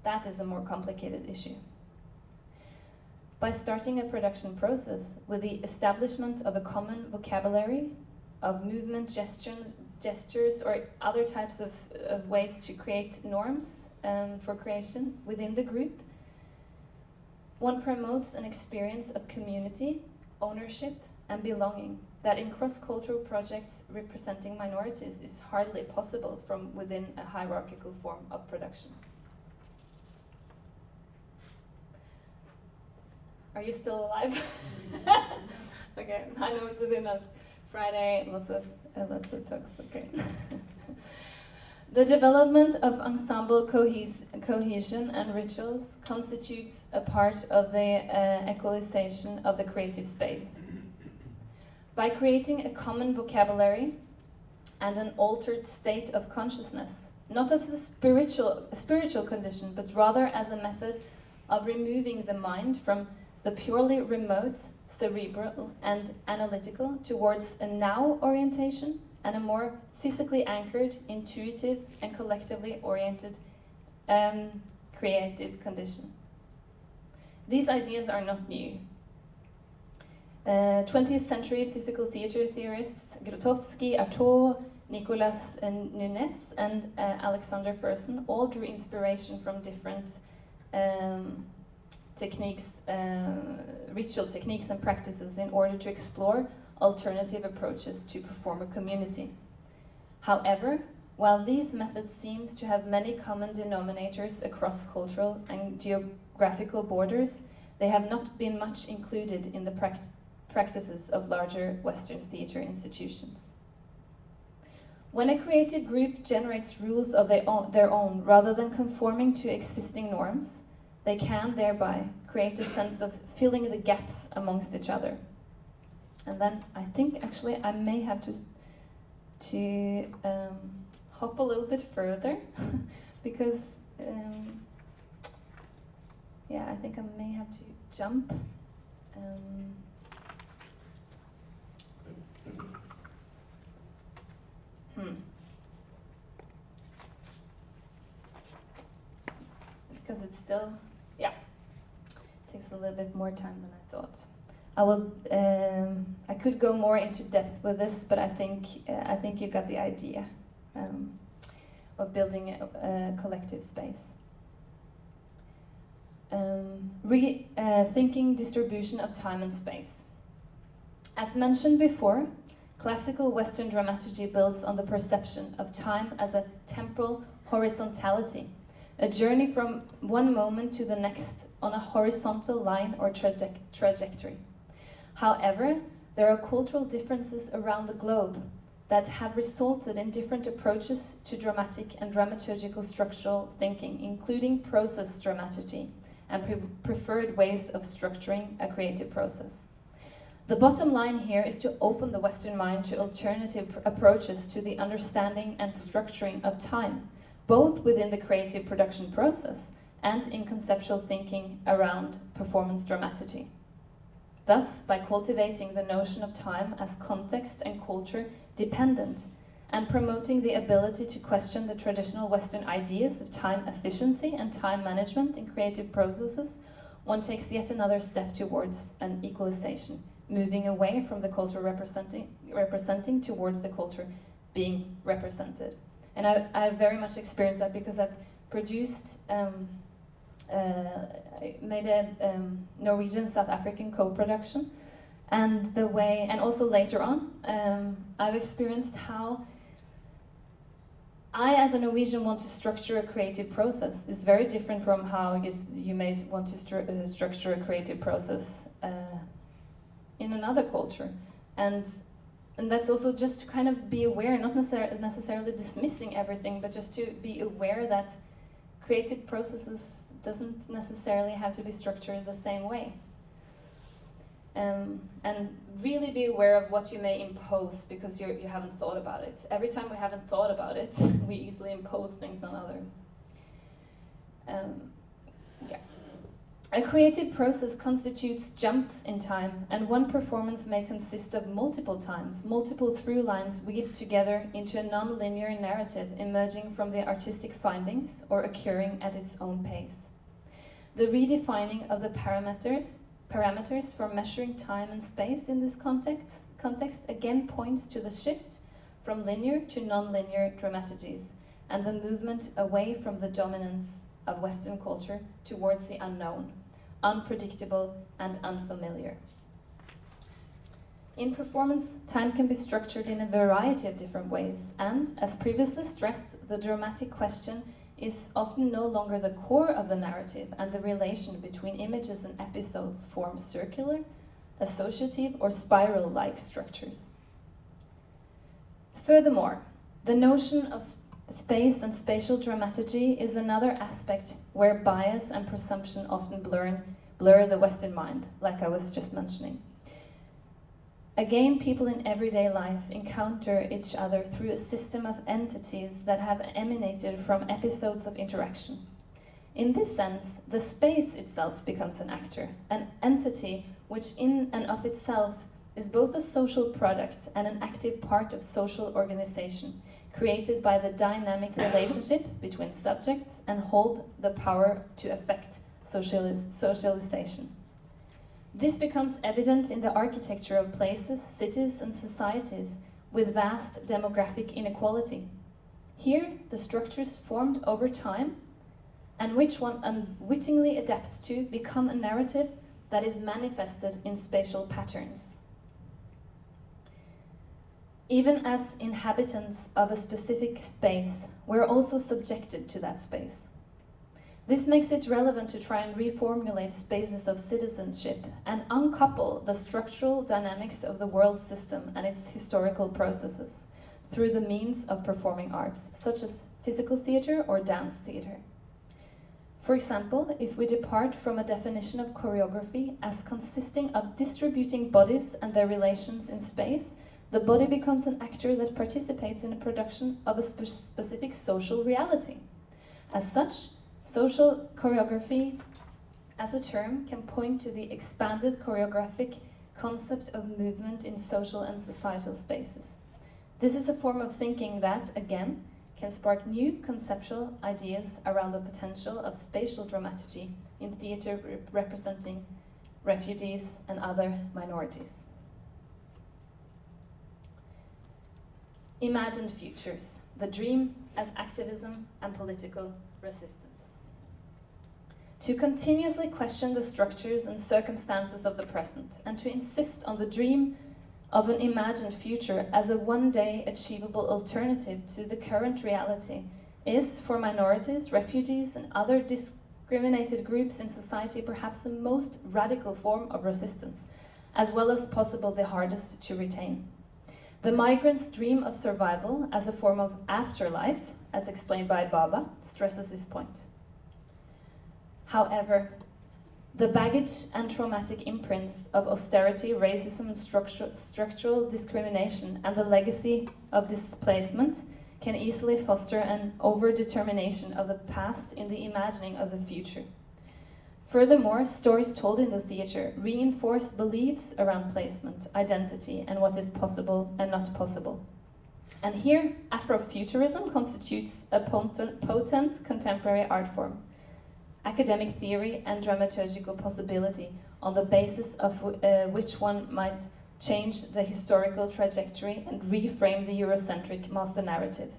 that is a more complicated issue. By starting a production process with the establishment of a common vocabulary of movement, gesture, gestures, or other types of, of ways to create norms um, for creation within the group, one promotes an experience of community, ownership, and belonging that in cross-cultural projects representing minorities is hardly possible from within a hierarchical form of production. Are you still alive? okay, I know it's been a Friday, lots of uh, lots of talks. Okay. the development of ensemble cohes cohesion and rituals constitutes a part of the uh, equalization of the creative space. By creating a common vocabulary and an altered state of consciousness, not as a spiritual, a spiritual condition, but rather as a method of removing the mind from the purely remote, cerebral, and analytical towards a now orientation and a more physically anchored, intuitive, and collectively oriented um, creative condition. These ideas are not new. Uh, 20th century physical theater theorists Grotowski, Artaud, Nicolas and Núñez, and uh, Alexander Fersen all drew inspiration from different um, techniques, uh, ritual techniques and practices in order to explore alternative approaches to performer community. However, while these methods seem to have many common denominators across cultural and geographical borders, they have not been much included in the pract practices of larger Western theatre institutions. When a creative group generates rules of their own rather than conforming to existing norms, they can thereby create a sense of filling the gaps amongst each other. And then I think actually I may have to, to um, hop a little bit further because um, yeah, I think I may have to jump. Um, hmm. Because it's still takes a little bit more time than I thought. I will. Um, I could go more into depth with this, but I think uh, I think you got the idea um, of building a, a collective space. Um, rethinking uh, distribution of time and space. As mentioned before, classical Western dramaturgy builds on the perception of time as a temporal horizontality, a journey from one moment to the next on a horizontal line or traje trajectory. However, there are cultural differences around the globe that have resulted in different approaches to dramatic and dramaturgical structural thinking, including process dramaturgy and pre preferred ways of structuring a creative process. The bottom line here is to open the Western mind to alternative approaches to the understanding and structuring of time, both within the creative production process and in conceptual thinking around performance dramaturgy. Thus, by cultivating the notion of time as context and culture dependent and promoting the ability to question the traditional Western ideas of time efficiency and time management in creative processes, one takes yet another step towards an equalization, moving away from the culture representing, representing towards the culture being represented. And I, I very much experienced that because I've produced um, uh, made a um, Norwegian South African co-production, and the way, and also later on, um, I've experienced how I, as a Norwegian, want to structure a creative process. It's very different from how you, you may want to stru uh, structure a creative process uh, in another culture. And, and that's also just to kind of be aware, not necessar necessarily dismissing everything, but just to be aware that creative processes doesn't necessarily have to be structured the same way. Um, and really be aware of what you may impose because you're, you haven't thought about it. Every time we haven't thought about it, we easily impose things on others. Um, yeah. A creative process constitutes jumps in time, and one performance may consist of multiple times, multiple through lines weaved together into a non-linear narrative emerging from the artistic findings or occurring at its own pace. The redefining of the parameters parameters for measuring time and space in this context, context again points to the shift from linear to non-linear dramaturgies and the movement away from the dominance of Western culture towards the unknown, unpredictable and unfamiliar. In performance, time can be structured in a variety of different ways and, as previously stressed, the dramatic question is often no longer the core of the narrative and the relation between images and episodes forms circular, associative or spiral-like structures. Furthermore, the notion of space and spatial dramaturgy is another aspect where bias and presumption often blur, blur the Western mind, like I was just mentioning. Again, people in everyday life encounter each other through a system of entities that have emanated from episodes of interaction. In this sense, the space itself becomes an actor, an entity which in and of itself is both a social product and an active part of social organization, created by the dynamic relationship between subjects and hold the power to affect socialis socialization. This becomes evident in the architecture of places, cities and societies with vast demographic inequality. Here, the structures formed over time and which one unwittingly adapts to become a narrative that is manifested in spatial patterns. Even as inhabitants of a specific space, we're also subjected to that space. This makes it relevant to try and reformulate spaces of citizenship and uncouple the structural dynamics of the world system and its historical processes through the means of performing arts, such as physical theatre or dance theatre. For example, if we depart from a definition of choreography as consisting of distributing bodies and their relations in space, the body becomes an actor that participates in the production of a spe specific social reality. As such, Social choreography as a term can point to the expanded choreographic concept of movement in social and societal spaces. This is a form of thinking that, again, can spark new conceptual ideas around the potential of spatial dramaturgy in theatre rep representing refugees and other minorities. Imagined futures, the dream as activism and political resistance to continuously question the structures and circumstances of the present, and to insist on the dream of an imagined future as a one-day achievable alternative to the current reality is, for minorities, refugees, and other discriminated groups in society, perhaps the most radical form of resistance, as well as possible the hardest to retain. The migrant's dream of survival as a form of afterlife, as explained by Bhabha, stresses this point. However, the baggage and traumatic imprints of austerity, racism and structural, structural discrimination and the legacy of displacement can easily foster an over-determination of the past in the imagining of the future. Furthermore, stories told in the theatre reinforce beliefs around placement, identity, and what is possible and not possible. And here, Afrofuturism constitutes a potent, contemporary art form academic theory and dramaturgical possibility on the basis of uh, which one might change the historical trajectory and reframe the Eurocentric master narrative.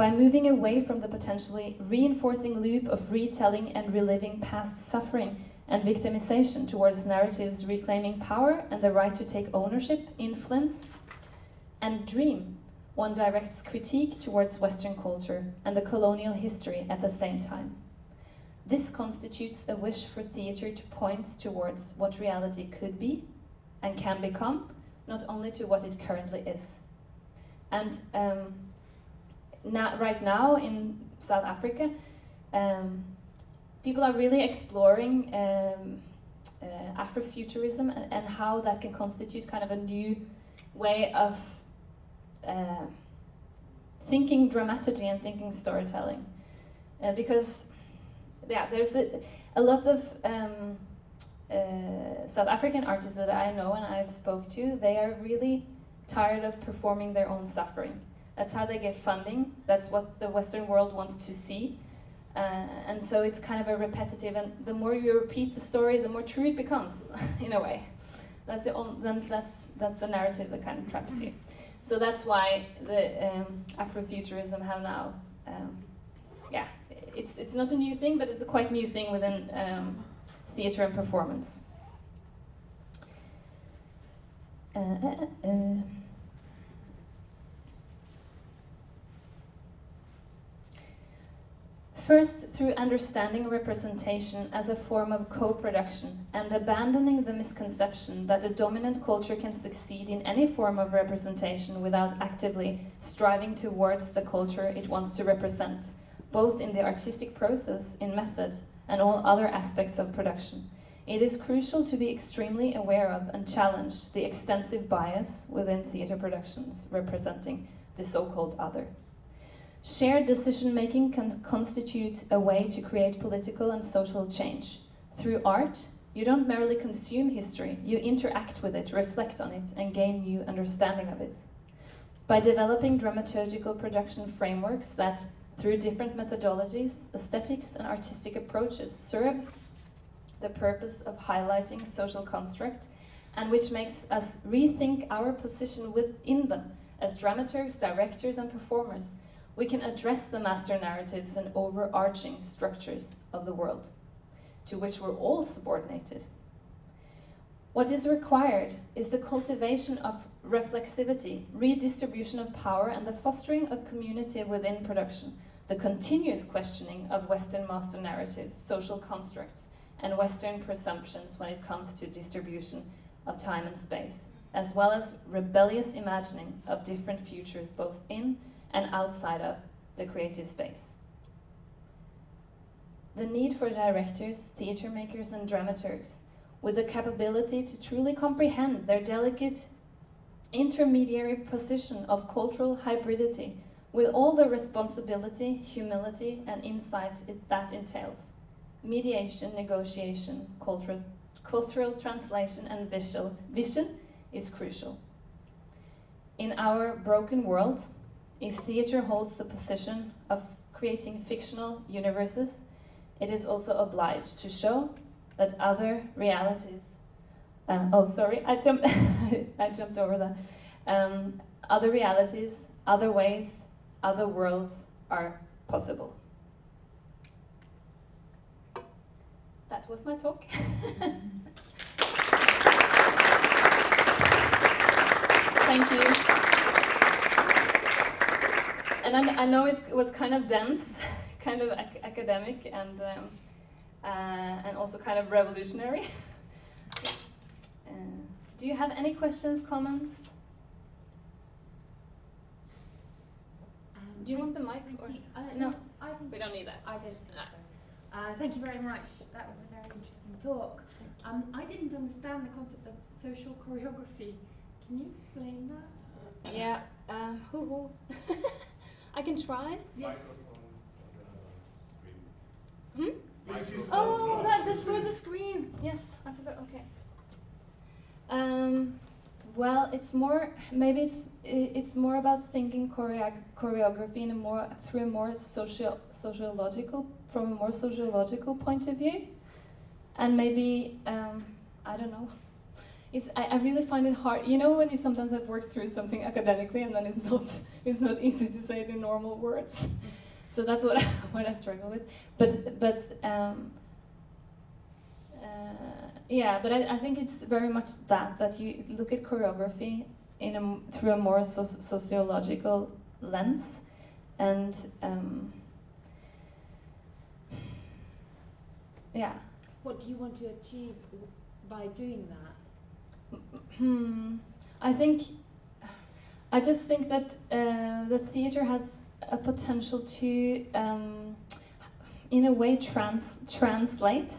By moving away from the potentially reinforcing loop of retelling and reliving past suffering and victimization towards narratives reclaiming power and the right to take ownership, influence, and dream, one directs critique towards Western culture and the colonial history at the same time. This constitutes a wish for theatre to point towards what reality could be and can become, not only to what it currently is. And um, now, right now in South Africa, um, people are really exploring um, uh, Afrofuturism and, and, how that can constitute kind of a new way of uh, thinking dramaturgy and thinking storytelling. Uh, because yeah, there's a, a lot of um, uh, South African artists that I know and I've spoke to, they are really tired of performing their own suffering. That's how they get funding. That's what the Western world wants to see. Uh, and so it's kind of a repetitive, and the more you repeat the story, the more true it becomes, in a way. That's the only, then that's that's the narrative that kind of traps you. So that's why the um, Afrofuturism have now, um, yeah, it's it's not a new thing, but it's a quite new thing within um, theater and performance. Uh, uh, First, through understanding representation as a form of co-production and abandoning the misconception that a dominant culture can succeed in any form of representation without actively striving towards the culture it wants to represent, both in the artistic process, in method, and all other aspects of production. It is crucial to be extremely aware of and challenge the extensive bias within theatre productions representing the so-called other. Shared decision-making can constitute a way to create political and social change. Through art, you don't merely consume history, you interact with it, reflect on it, and gain new understanding of it. By developing dramaturgical production frameworks that, through different methodologies, aesthetics, and artistic approaches, serve the purpose of highlighting social construct, and which makes us rethink our position within them as dramaturgs, directors, and performers, we can address the master narratives and overarching structures of the world, to which we're all subordinated. What is required is the cultivation of reflexivity, redistribution of power, and the fostering of community within production, the continuous questioning of Western master narratives, social constructs, and Western presumptions when it comes to distribution of time and space, as well as rebellious imagining of different futures both in and outside of the creative space. The need for directors, theatre makers and dramaturgs with the capability to truly comprehend their delicate intermediary position of cultural hybridity with all the responsibility, humility and insight it, that entails. Mediation, negotiation, cultural, cultural translation and visual vision is crucial. In our broken world, if theatre holds the position of creating fictional universes, it is also obliged to show that other realities, uh, oh sorry, I, jumped, I jumped over that, um, other realities, other ways, other worlds are possible. That was my talk. Thank you and I, I know it was kind of dense, kind of ac academic, and um, uh, and also kind of revolutionary. uh, do you have any questions, comments? Um, do you want the mic? Uh, no, I, we don't need that. I did. No. Uh, thank you very much. That was a very interesting talk. Um, I didn't understand the concept of social choreography. Can you explain that? Yeah. Um, I can try. Yes. Hmm? Oh, that, that's for the screen. Yes, I forgot. Okay. Um, well, it's more. Maybe it's it's more about thinking choreo choreography in a more through a more social sociological from a more sociological point of view, and maybe um, I don't know. it's I, I really find it hard. You know when you sometimes have worked through something academically and then it's not it's not easy to say it in normal words. so that's what I, what I struggle with. But but um, uh, yeah, but I, I think it's very much that that you look at choreography in a through a more so sociological lens, and um, yeah. What do you want to achieve by doing that? Hmm. I think I just think that uh, the theater has a potential to, um, in a way, trans translate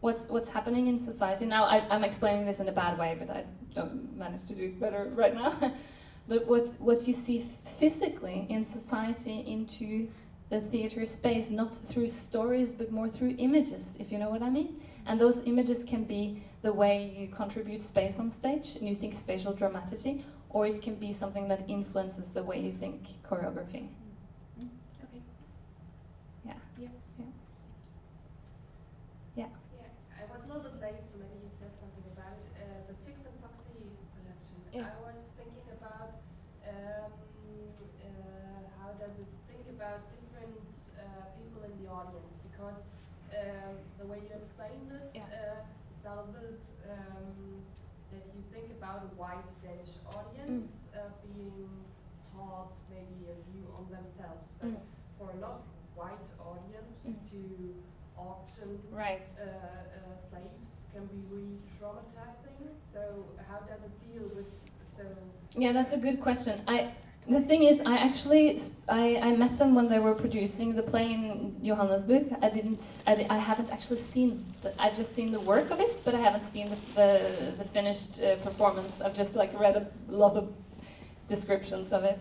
what's what's happening in society. Now I, I'm explaining this in a bad way, but I don't manage to do it better right now. but what what you see physically in society into the theater space, not through stories, but more through images, if you know what I mean. And those images can be the way you contribute space on stage and you think spatial dramaturgy, or it can be something that influences the way you think choreography. Mm. Okay. Yeah. Yeah. Yeah. Yeah, I was a little bit late, so maybe you said something about it. Uh, the Fix and Foxy collection. Yeah. I was thinking about um, uh, how does it think about different uh, people in the audience because um, the way you explained it, Yeah. uh, it sounded um, that you think about a white Danish audience Mm. uh, being taught maybe a view on themselves, but Mm. for a not white audience Mm. to auction Right. uh, uh, slaves can be re-traumatizing. So how does it deal with so? Yeah, that's a good question. I the thing is, I actually I, I met them when they were producing the play in Johannesburg. I didn't I, I haven't actually seen the, I've just seen the work of it, but I haven't seen the the, the finished uh, performance. I've just like read a lot of descriptions of it.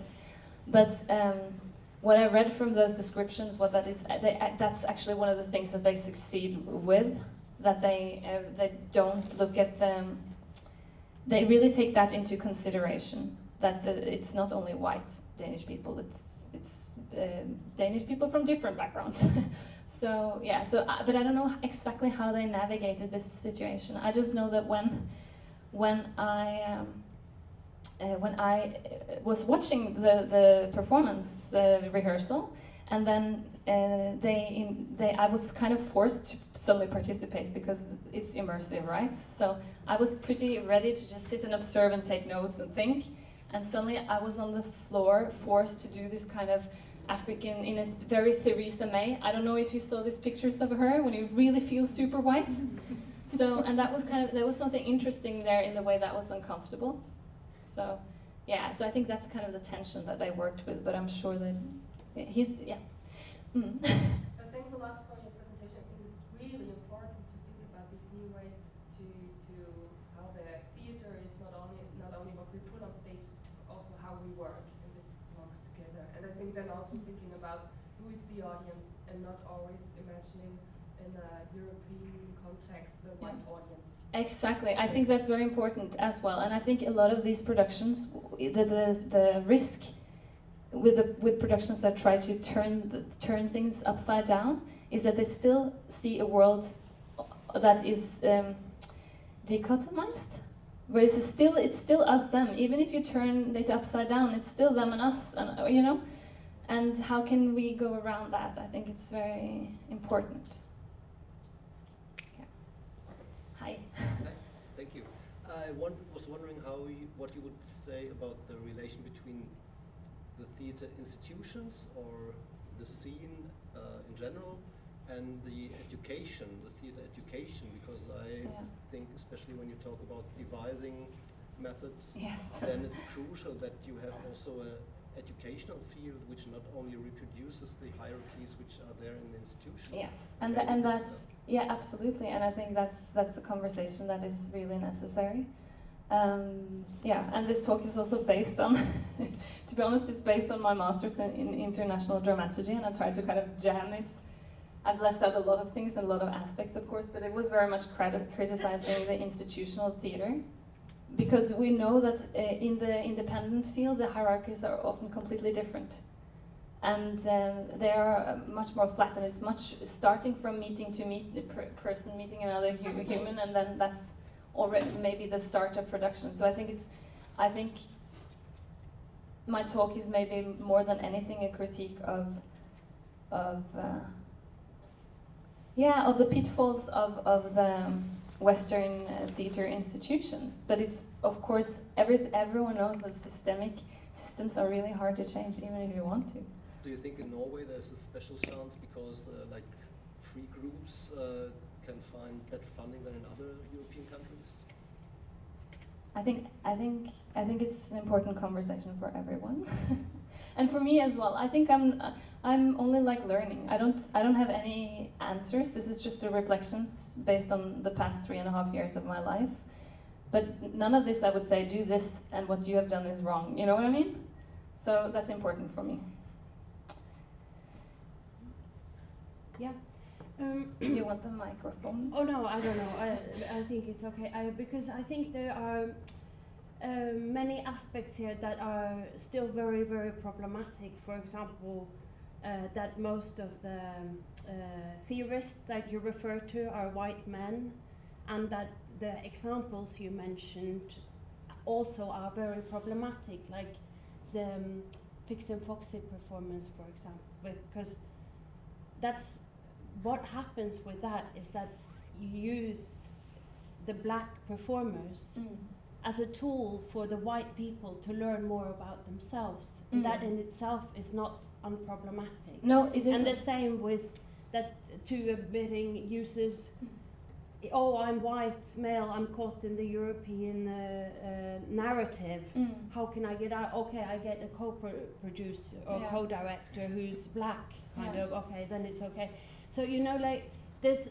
But um, what I read from those descriptions, what that is, uh, they, uh, that's actually one of the things that they succeed with. That they uh, they don't look at them. They really take that into consideration. That the, it's not only white Danish people. It's it's um Danish people from different backgrounds. so yeah. So uh, but I don't know exactly how they navigated this situation. I just know that when when I um, uh, when I uh, was watching the the performance uh, rehearsal, and then uh, they in, they I was kind of forced to suddenly participate because it's immersive, right? So I was pretty ready to just sit and observe and take notes and think, and suddenly I was on the floor forced to do this kind of African in a very Theresa May. I don't know if you saw these pictures of her when you really feel super white. So and that was kind of there was something interesting there in the way that was uncomfortable. So yeah, so I think that's kind of the tension that they worked with, but I'm sure that he's yeah. Mm. But thanks a lot for your presentation. I think it's really important to think about these new ways to to how the theater is not only not only what we put on stage, but also how we work and it belongs together. And I think then also thinking about who is the audience and not always imagining in a European context the white audience. Exactly. I think that's very important as well. And I think a lot of these productions, the the, the risk with the with productions that try to turn the, turn things upside down is that they still see a world that is um, dichotomized. Whereas it's still it's still us them. Even if you turn it upside down, it's still them and us, and you know. And how can we go around that? I think it's very important. Yeah. Hi. Thank you. I was wondering how you, what you would say about the relation between the theater institutions or the scene uh, in general and the education, the theater education, because I Yeah. think, especially when you talk about devising methods, Yes. then it's crucial that you have also a educational field which not only reproduces the hierarchies which are there in the institution. Yes, and tha- and that's yeah, absolutely, and I think that's that's a conversation that is really necessary. Um, yeah, and this talk is also based on, to be honest, it's based on my master's in, in international dramaturgy, and I tried to kind of jam it. I've left out a lot of things and a lot of aspects, of course, but it was very much criticizing the institutional theater, because we know that uh, in the independent field, the hierarchies are often completely different and um, they are uh, much more flat and it's much starting from meeting to meet the per person meeting another hu human and then that's already maybe the start of production. So I think it's, I think my talk is maybe more than anything a critique of, of, uh, yeah, of the pitfalls of of the um, Western uh, theater institution. But it's of course every everyone knows that systemic systems are really hard to change, even if you want to. Do you think in Norway there's a special chance because uh, like free groups uh, can find better funding than in other European countries? I think I think I think it's an important conversation for everyone, and for me as well. I think I'm I'm only like learning. I don't I don't have any answers. This is just the reflections based on the past three and a half years of my life. But none of this I would say do this and what you have done is wrong. You know what I mean? So that's important for me. Yeah. Um, you want the microphone? oh no, I don't know. I, I think it's okay I, because I think there are uh, many aspects here that are still very, very problematic. For example, uh, that most of the uh, theorists that you refer to are white men, and that the examples you mentioned also are very problematic, like the um, Fix and Foxy performance, for example, because that's what happens with that is that you use the black performers Mm. As a tool for the white people to learn more about themselves. And that Mm. in itself is not unproblematic. No, it isn't. And the same with that two admitting uses. Oh, I'm white, male. I'm caught in the European uh, uh, narrative. Mm. How can I get out? Okay, I get a co-producer or Yeah. co-director who's black. Kind Yeah. of okay, then it's okay. So you know, like there's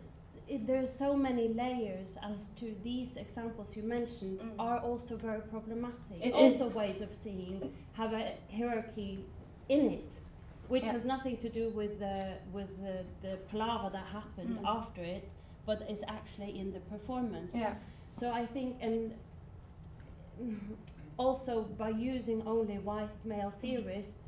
it, there's so many layers as to these examples you mentioned Mm. are also very problematic. It also ways of seeing have a hierarchy in it, which Yeah. has nothing to do with the with the, the palaver that happened Mm. after it, but is actually in the performance. Yeah. So I think, and also by using only white male theorists,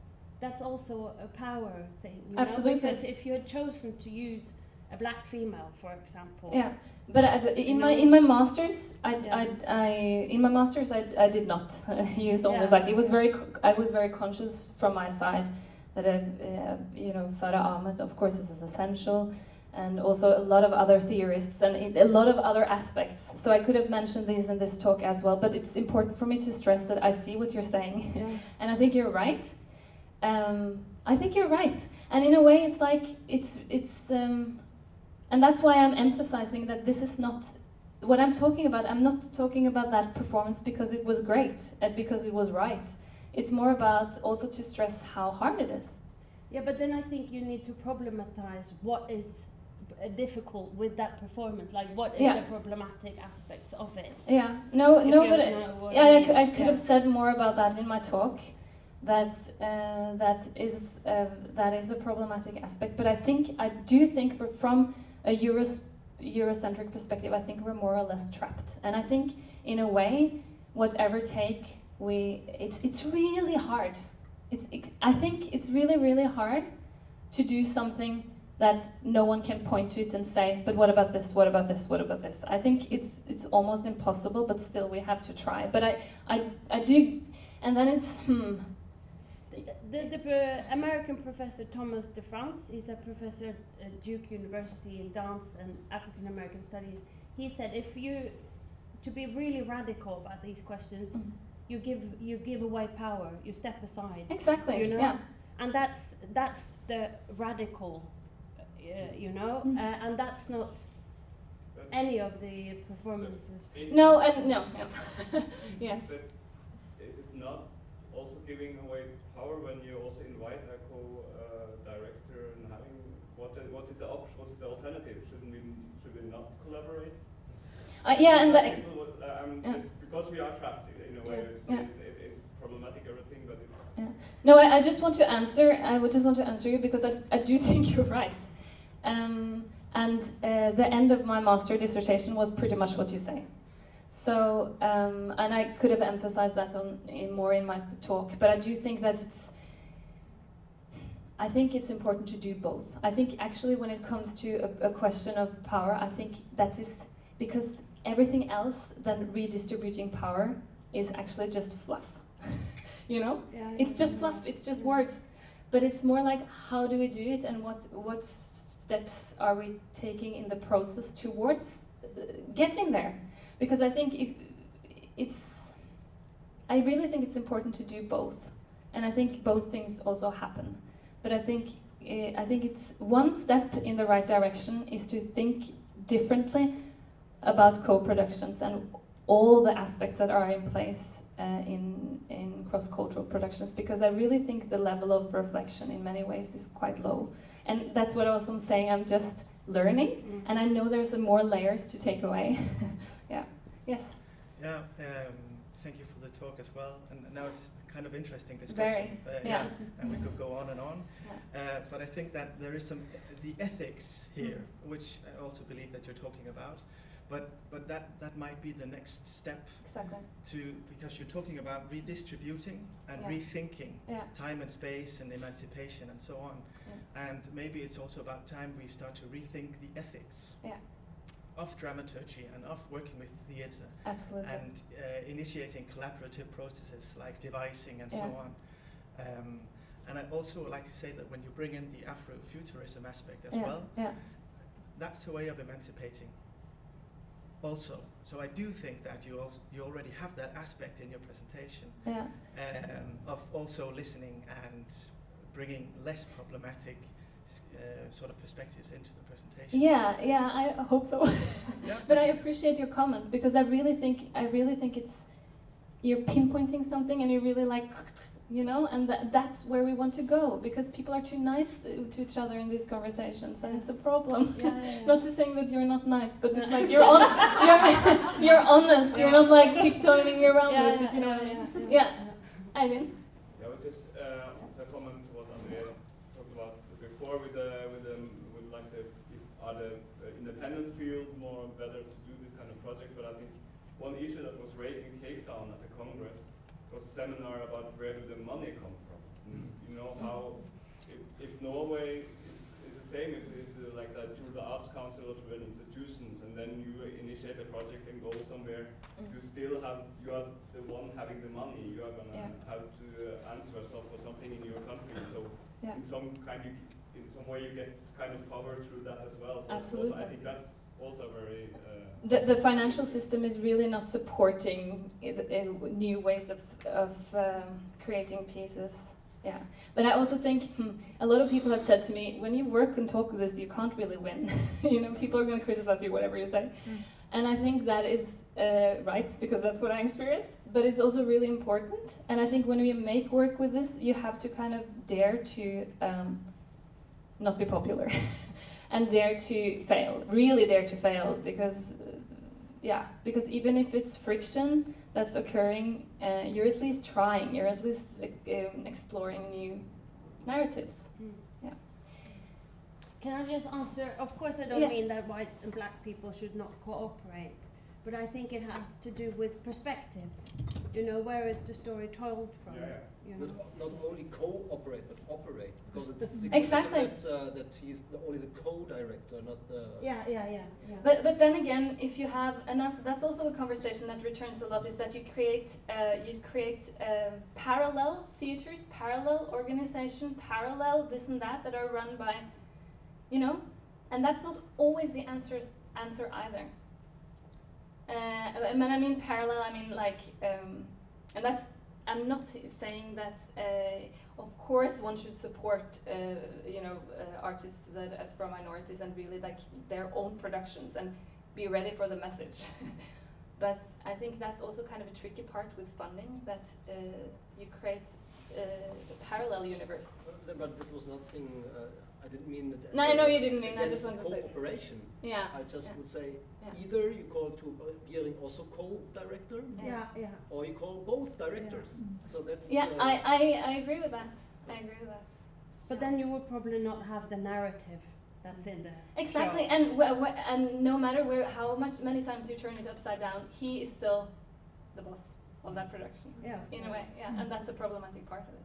that's also a power thing. Absolutely. Know? Because if you had chosen to use a black female, for example. Yeah, but I, in my in my masters, I, Yeah. I, I in my masters I, I did not use only Yeah. black. It was very I was very conscious from my side that uh, uh, you know Sara Ahmed of course this is essential, and also a lot of other theorists and a lot of other aspects. So I could have mentioned these in this talk as well, but it's important for me to stress that I see what you're saying. Yeah. and I think you're right. Um, I think you're right, and in a way, it's like it's it's, um, and that's why I'm emphasizing that this is not what I'm talking about. I'm not talking about that performance because it was great and because it was right. It's more about also to stress how hard it is. Yeah, but then I think you need to problematize what is difficult with that performance. Like, what is Yeah. the problematic aspects of it? Yeah, no, If no, but yeah, I I, mean. I could Yeah. have said more about that in my talk. That uh, that is uh, that is a problematic aspect. But I think I do think for, from a Eurocentric perspective, I think we're more or less trapped. And I think in a way, whatever take we, it's it's really hard. It's ex- I think it's really really hard to do something that no one can point to it and say, but what about this? What about this? What about this? I think it's it's almost impossible, but still we have to try. But I I, I do, and then it's hmm. The, the, the American professor Thomas DeFrantz, he's a professor at Duke University in dance and African American studies. He said if you, to be really radical about these questions, Mhm. you give you give away power, you step aside, Exactly. You know? Yeah. and that's that's the radical, uh, you know, Mm. uh, and that's not any of the performances. is- No, and no. no. yes. But is it not also giving away power when you also invite a co-director and having what is, what is the option? What is the alternative? Shouldn't we should we not collaborate? Uh, yeah, and the, People uh, um, Yeah. because we are trapped in a way. Yeah. It's, Yeah. It's, it's problematic everything, but it's No, I, I just want to answer. I would just want to answer you because I, I do think you're right. Um, and uh, the end of my master dissertation was pretty much what you say. So, um, and I could have emphasized that on in more in my talk, but I do think that it's. I think it's important to do both. I think actually when it comes to a, a question of power, I think that is because everything else than redistributing power is actually just fluff. you know? Yeah, It's just fluff, it's just words. But it's more like how do we do it and what what steps are we taking in the process towards uh, getting there? Because I think if it's I really think it's important to do both. And I think both things also happen. But I think uh, I think it's one step in the right direction is to think differently about co-productions and all the aspects that are in place uh, in in cross-cultural productions because I really think the level of reflection in many ways is quite low, and that's what I was saying. I'm just learning, Mm. and I know there's some more layers to take away. yeah. Yes. Yeah, um, thank you for the talk as well. And now it's kind of interesting discussion. Very, Uh, yeah. and we could go on and on. Yeah. Uh, but I think that there is some the ethics here, which I also believe that you're talking about. But but that that might be the next step Exactly. to because you're talking about redistributing and Yeah. rethinking Yeah. time and space and emancipation and so on. And maybe it's also about time we start to rethink the ethics Yeah. of dramaturgy and of working with theatre Absolutely. and uh, initiating collaborative processes like devising and so on. Um, and I'd also like to say that when you bring in the Afrofuturism aspect as yeah. well, Yeah. that's a way of emancipating. Also, so I do think that you also you already have that aspect in your presentation Yeah. um, of also listening and bringing less problematic uh, sort of perspectives into the presentation. Yeah, yeah, I hope so. Yeah. but I appreciate your comment because I really think I really think it's you're pinpointing something and you're really like you know and that, that's where we want to go because people are too nice uh, to each other in these conversations and it's a problem. Yeah, yeah, yeah. not to saying that you're not nice, but it's like you're on, you're, you're honest. You're not like tiptoeing around Yeah, it, if you know yeah, what I mean. yeah, Yeah. Eivind? Yeah, but just uh, as a comment to what Andrea talked about before with the with the with like the if are the uh, independent field more better to do this kind of project. But I think one issue that was raised in Cape Town at the Congress was a seminar about where do the money come from. You know how if, if Norway is, is the same if it's uh, like that through the Arts Council or through an institutions, and then you initiate a project and go somewhere you still have you are the one having the money. You are gonna Yeah. have to uh, answer yourself for something in your country. So Yeah. in some kind you, in some way you get kind of power through that as well. So Absolutely. Also, I think that's also very. Uh, The, the financial system is really not supporting the- uh, new ways of, of um, creating pieces. Yeah, but I also think hmm, a lot of people have said to me, when you work and talk with this, you can't really win. you know, people are going to criticize you whatever you say, and I think that is uh, right because that's what I experienced. But it's also really important, and I think when we make work with this, you have to kind of dare to um, not be popular. and dare to fail really dare to fail because uh, yeah because even if it's friction that's occurring uh, you're at least trying you're at least uh, um, exploring new narratives Mm. Yeah. Can I just answer? Of course, I don't Yes. mean that white and black people should not cooperate, but I think it has to do with perspective. You know, where is the story told from? Yeah, yeah. You know? Not, not only cooperate, but operate, because it's Exactly. that, uh, that he's the- only the co-director, not the. Yeah, yeah, yeah, yeah. but but then again if you have and that's, that's also a conversation that returns a lot is that you create uh, you create um, parallel theaters parallel organization parallel this and that that are run by you know and that's not always the answers answer either uh, and when I mean parallel I mean like um, and that's I'm not saying that uh, of course one should support uh, you know uh, artists that are from minorities and really like their own productions and be ready for the message. But I think that's also kind of a tricky part with funding that uh, you create uh, a parallel universe. Uh, But that was nothing, uh, I didn't mean that. No, I know you didn't mean, I against just wanted to say- Cooperation. yeah I just yeah. would say, Yeah. either you call to uh, Biering also co-director, Yeah, yeah. or you call both directors. Mm. So that's. yeah uh, I, I, I agree with that I agree with that But then you would probably not have the narrative that's in there. Exactly, and wh- wh- and no matter where how much many times you turn it upside down, he is still the boss of that production Yeah. in a way. Yeah, and mm. that's a problematic part of it.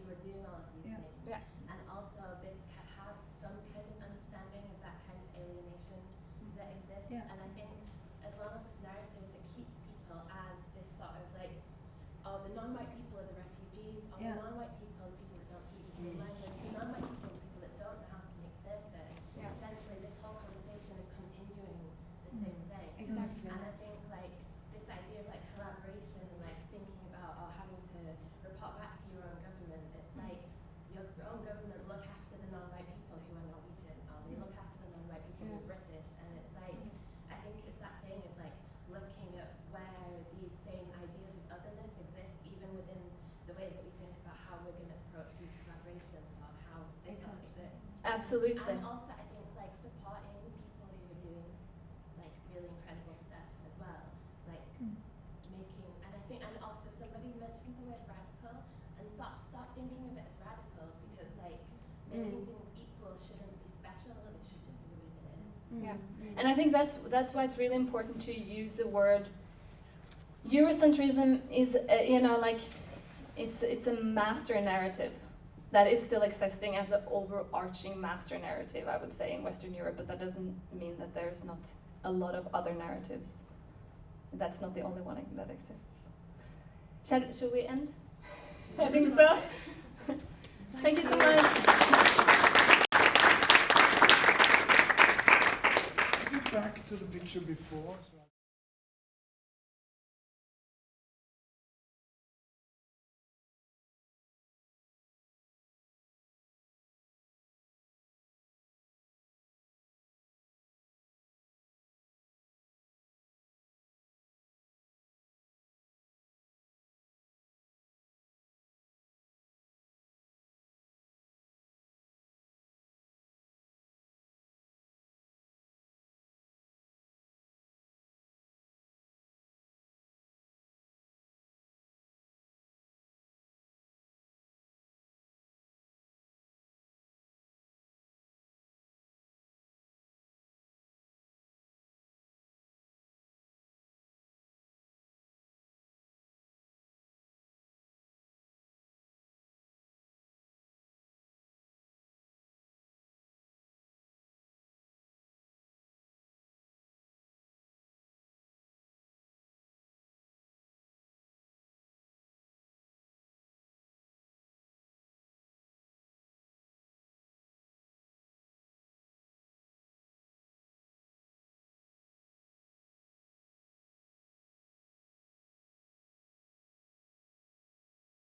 Absolutely. And also, I think like supporting people who are doing like really incredible stuff as well, like Mm. making. And I think, and also somebody mentioned the word radical, and stop stop thinking of it as radical because like making Mm. things equal shouldn't be special, and it should just be the way that it is. Yeah. Mm. And I think that's that's why it's really important to use the word Eurocentrism is uh, you know like it's it's a master narrative that is still existing as an overarching master narrative I would say in Western Europe but that doesn't mean that there's not a lot of other narratives. That's not the only one that exists. Shall, shall we end? I think so. Thank you so much. Back to the picture before. So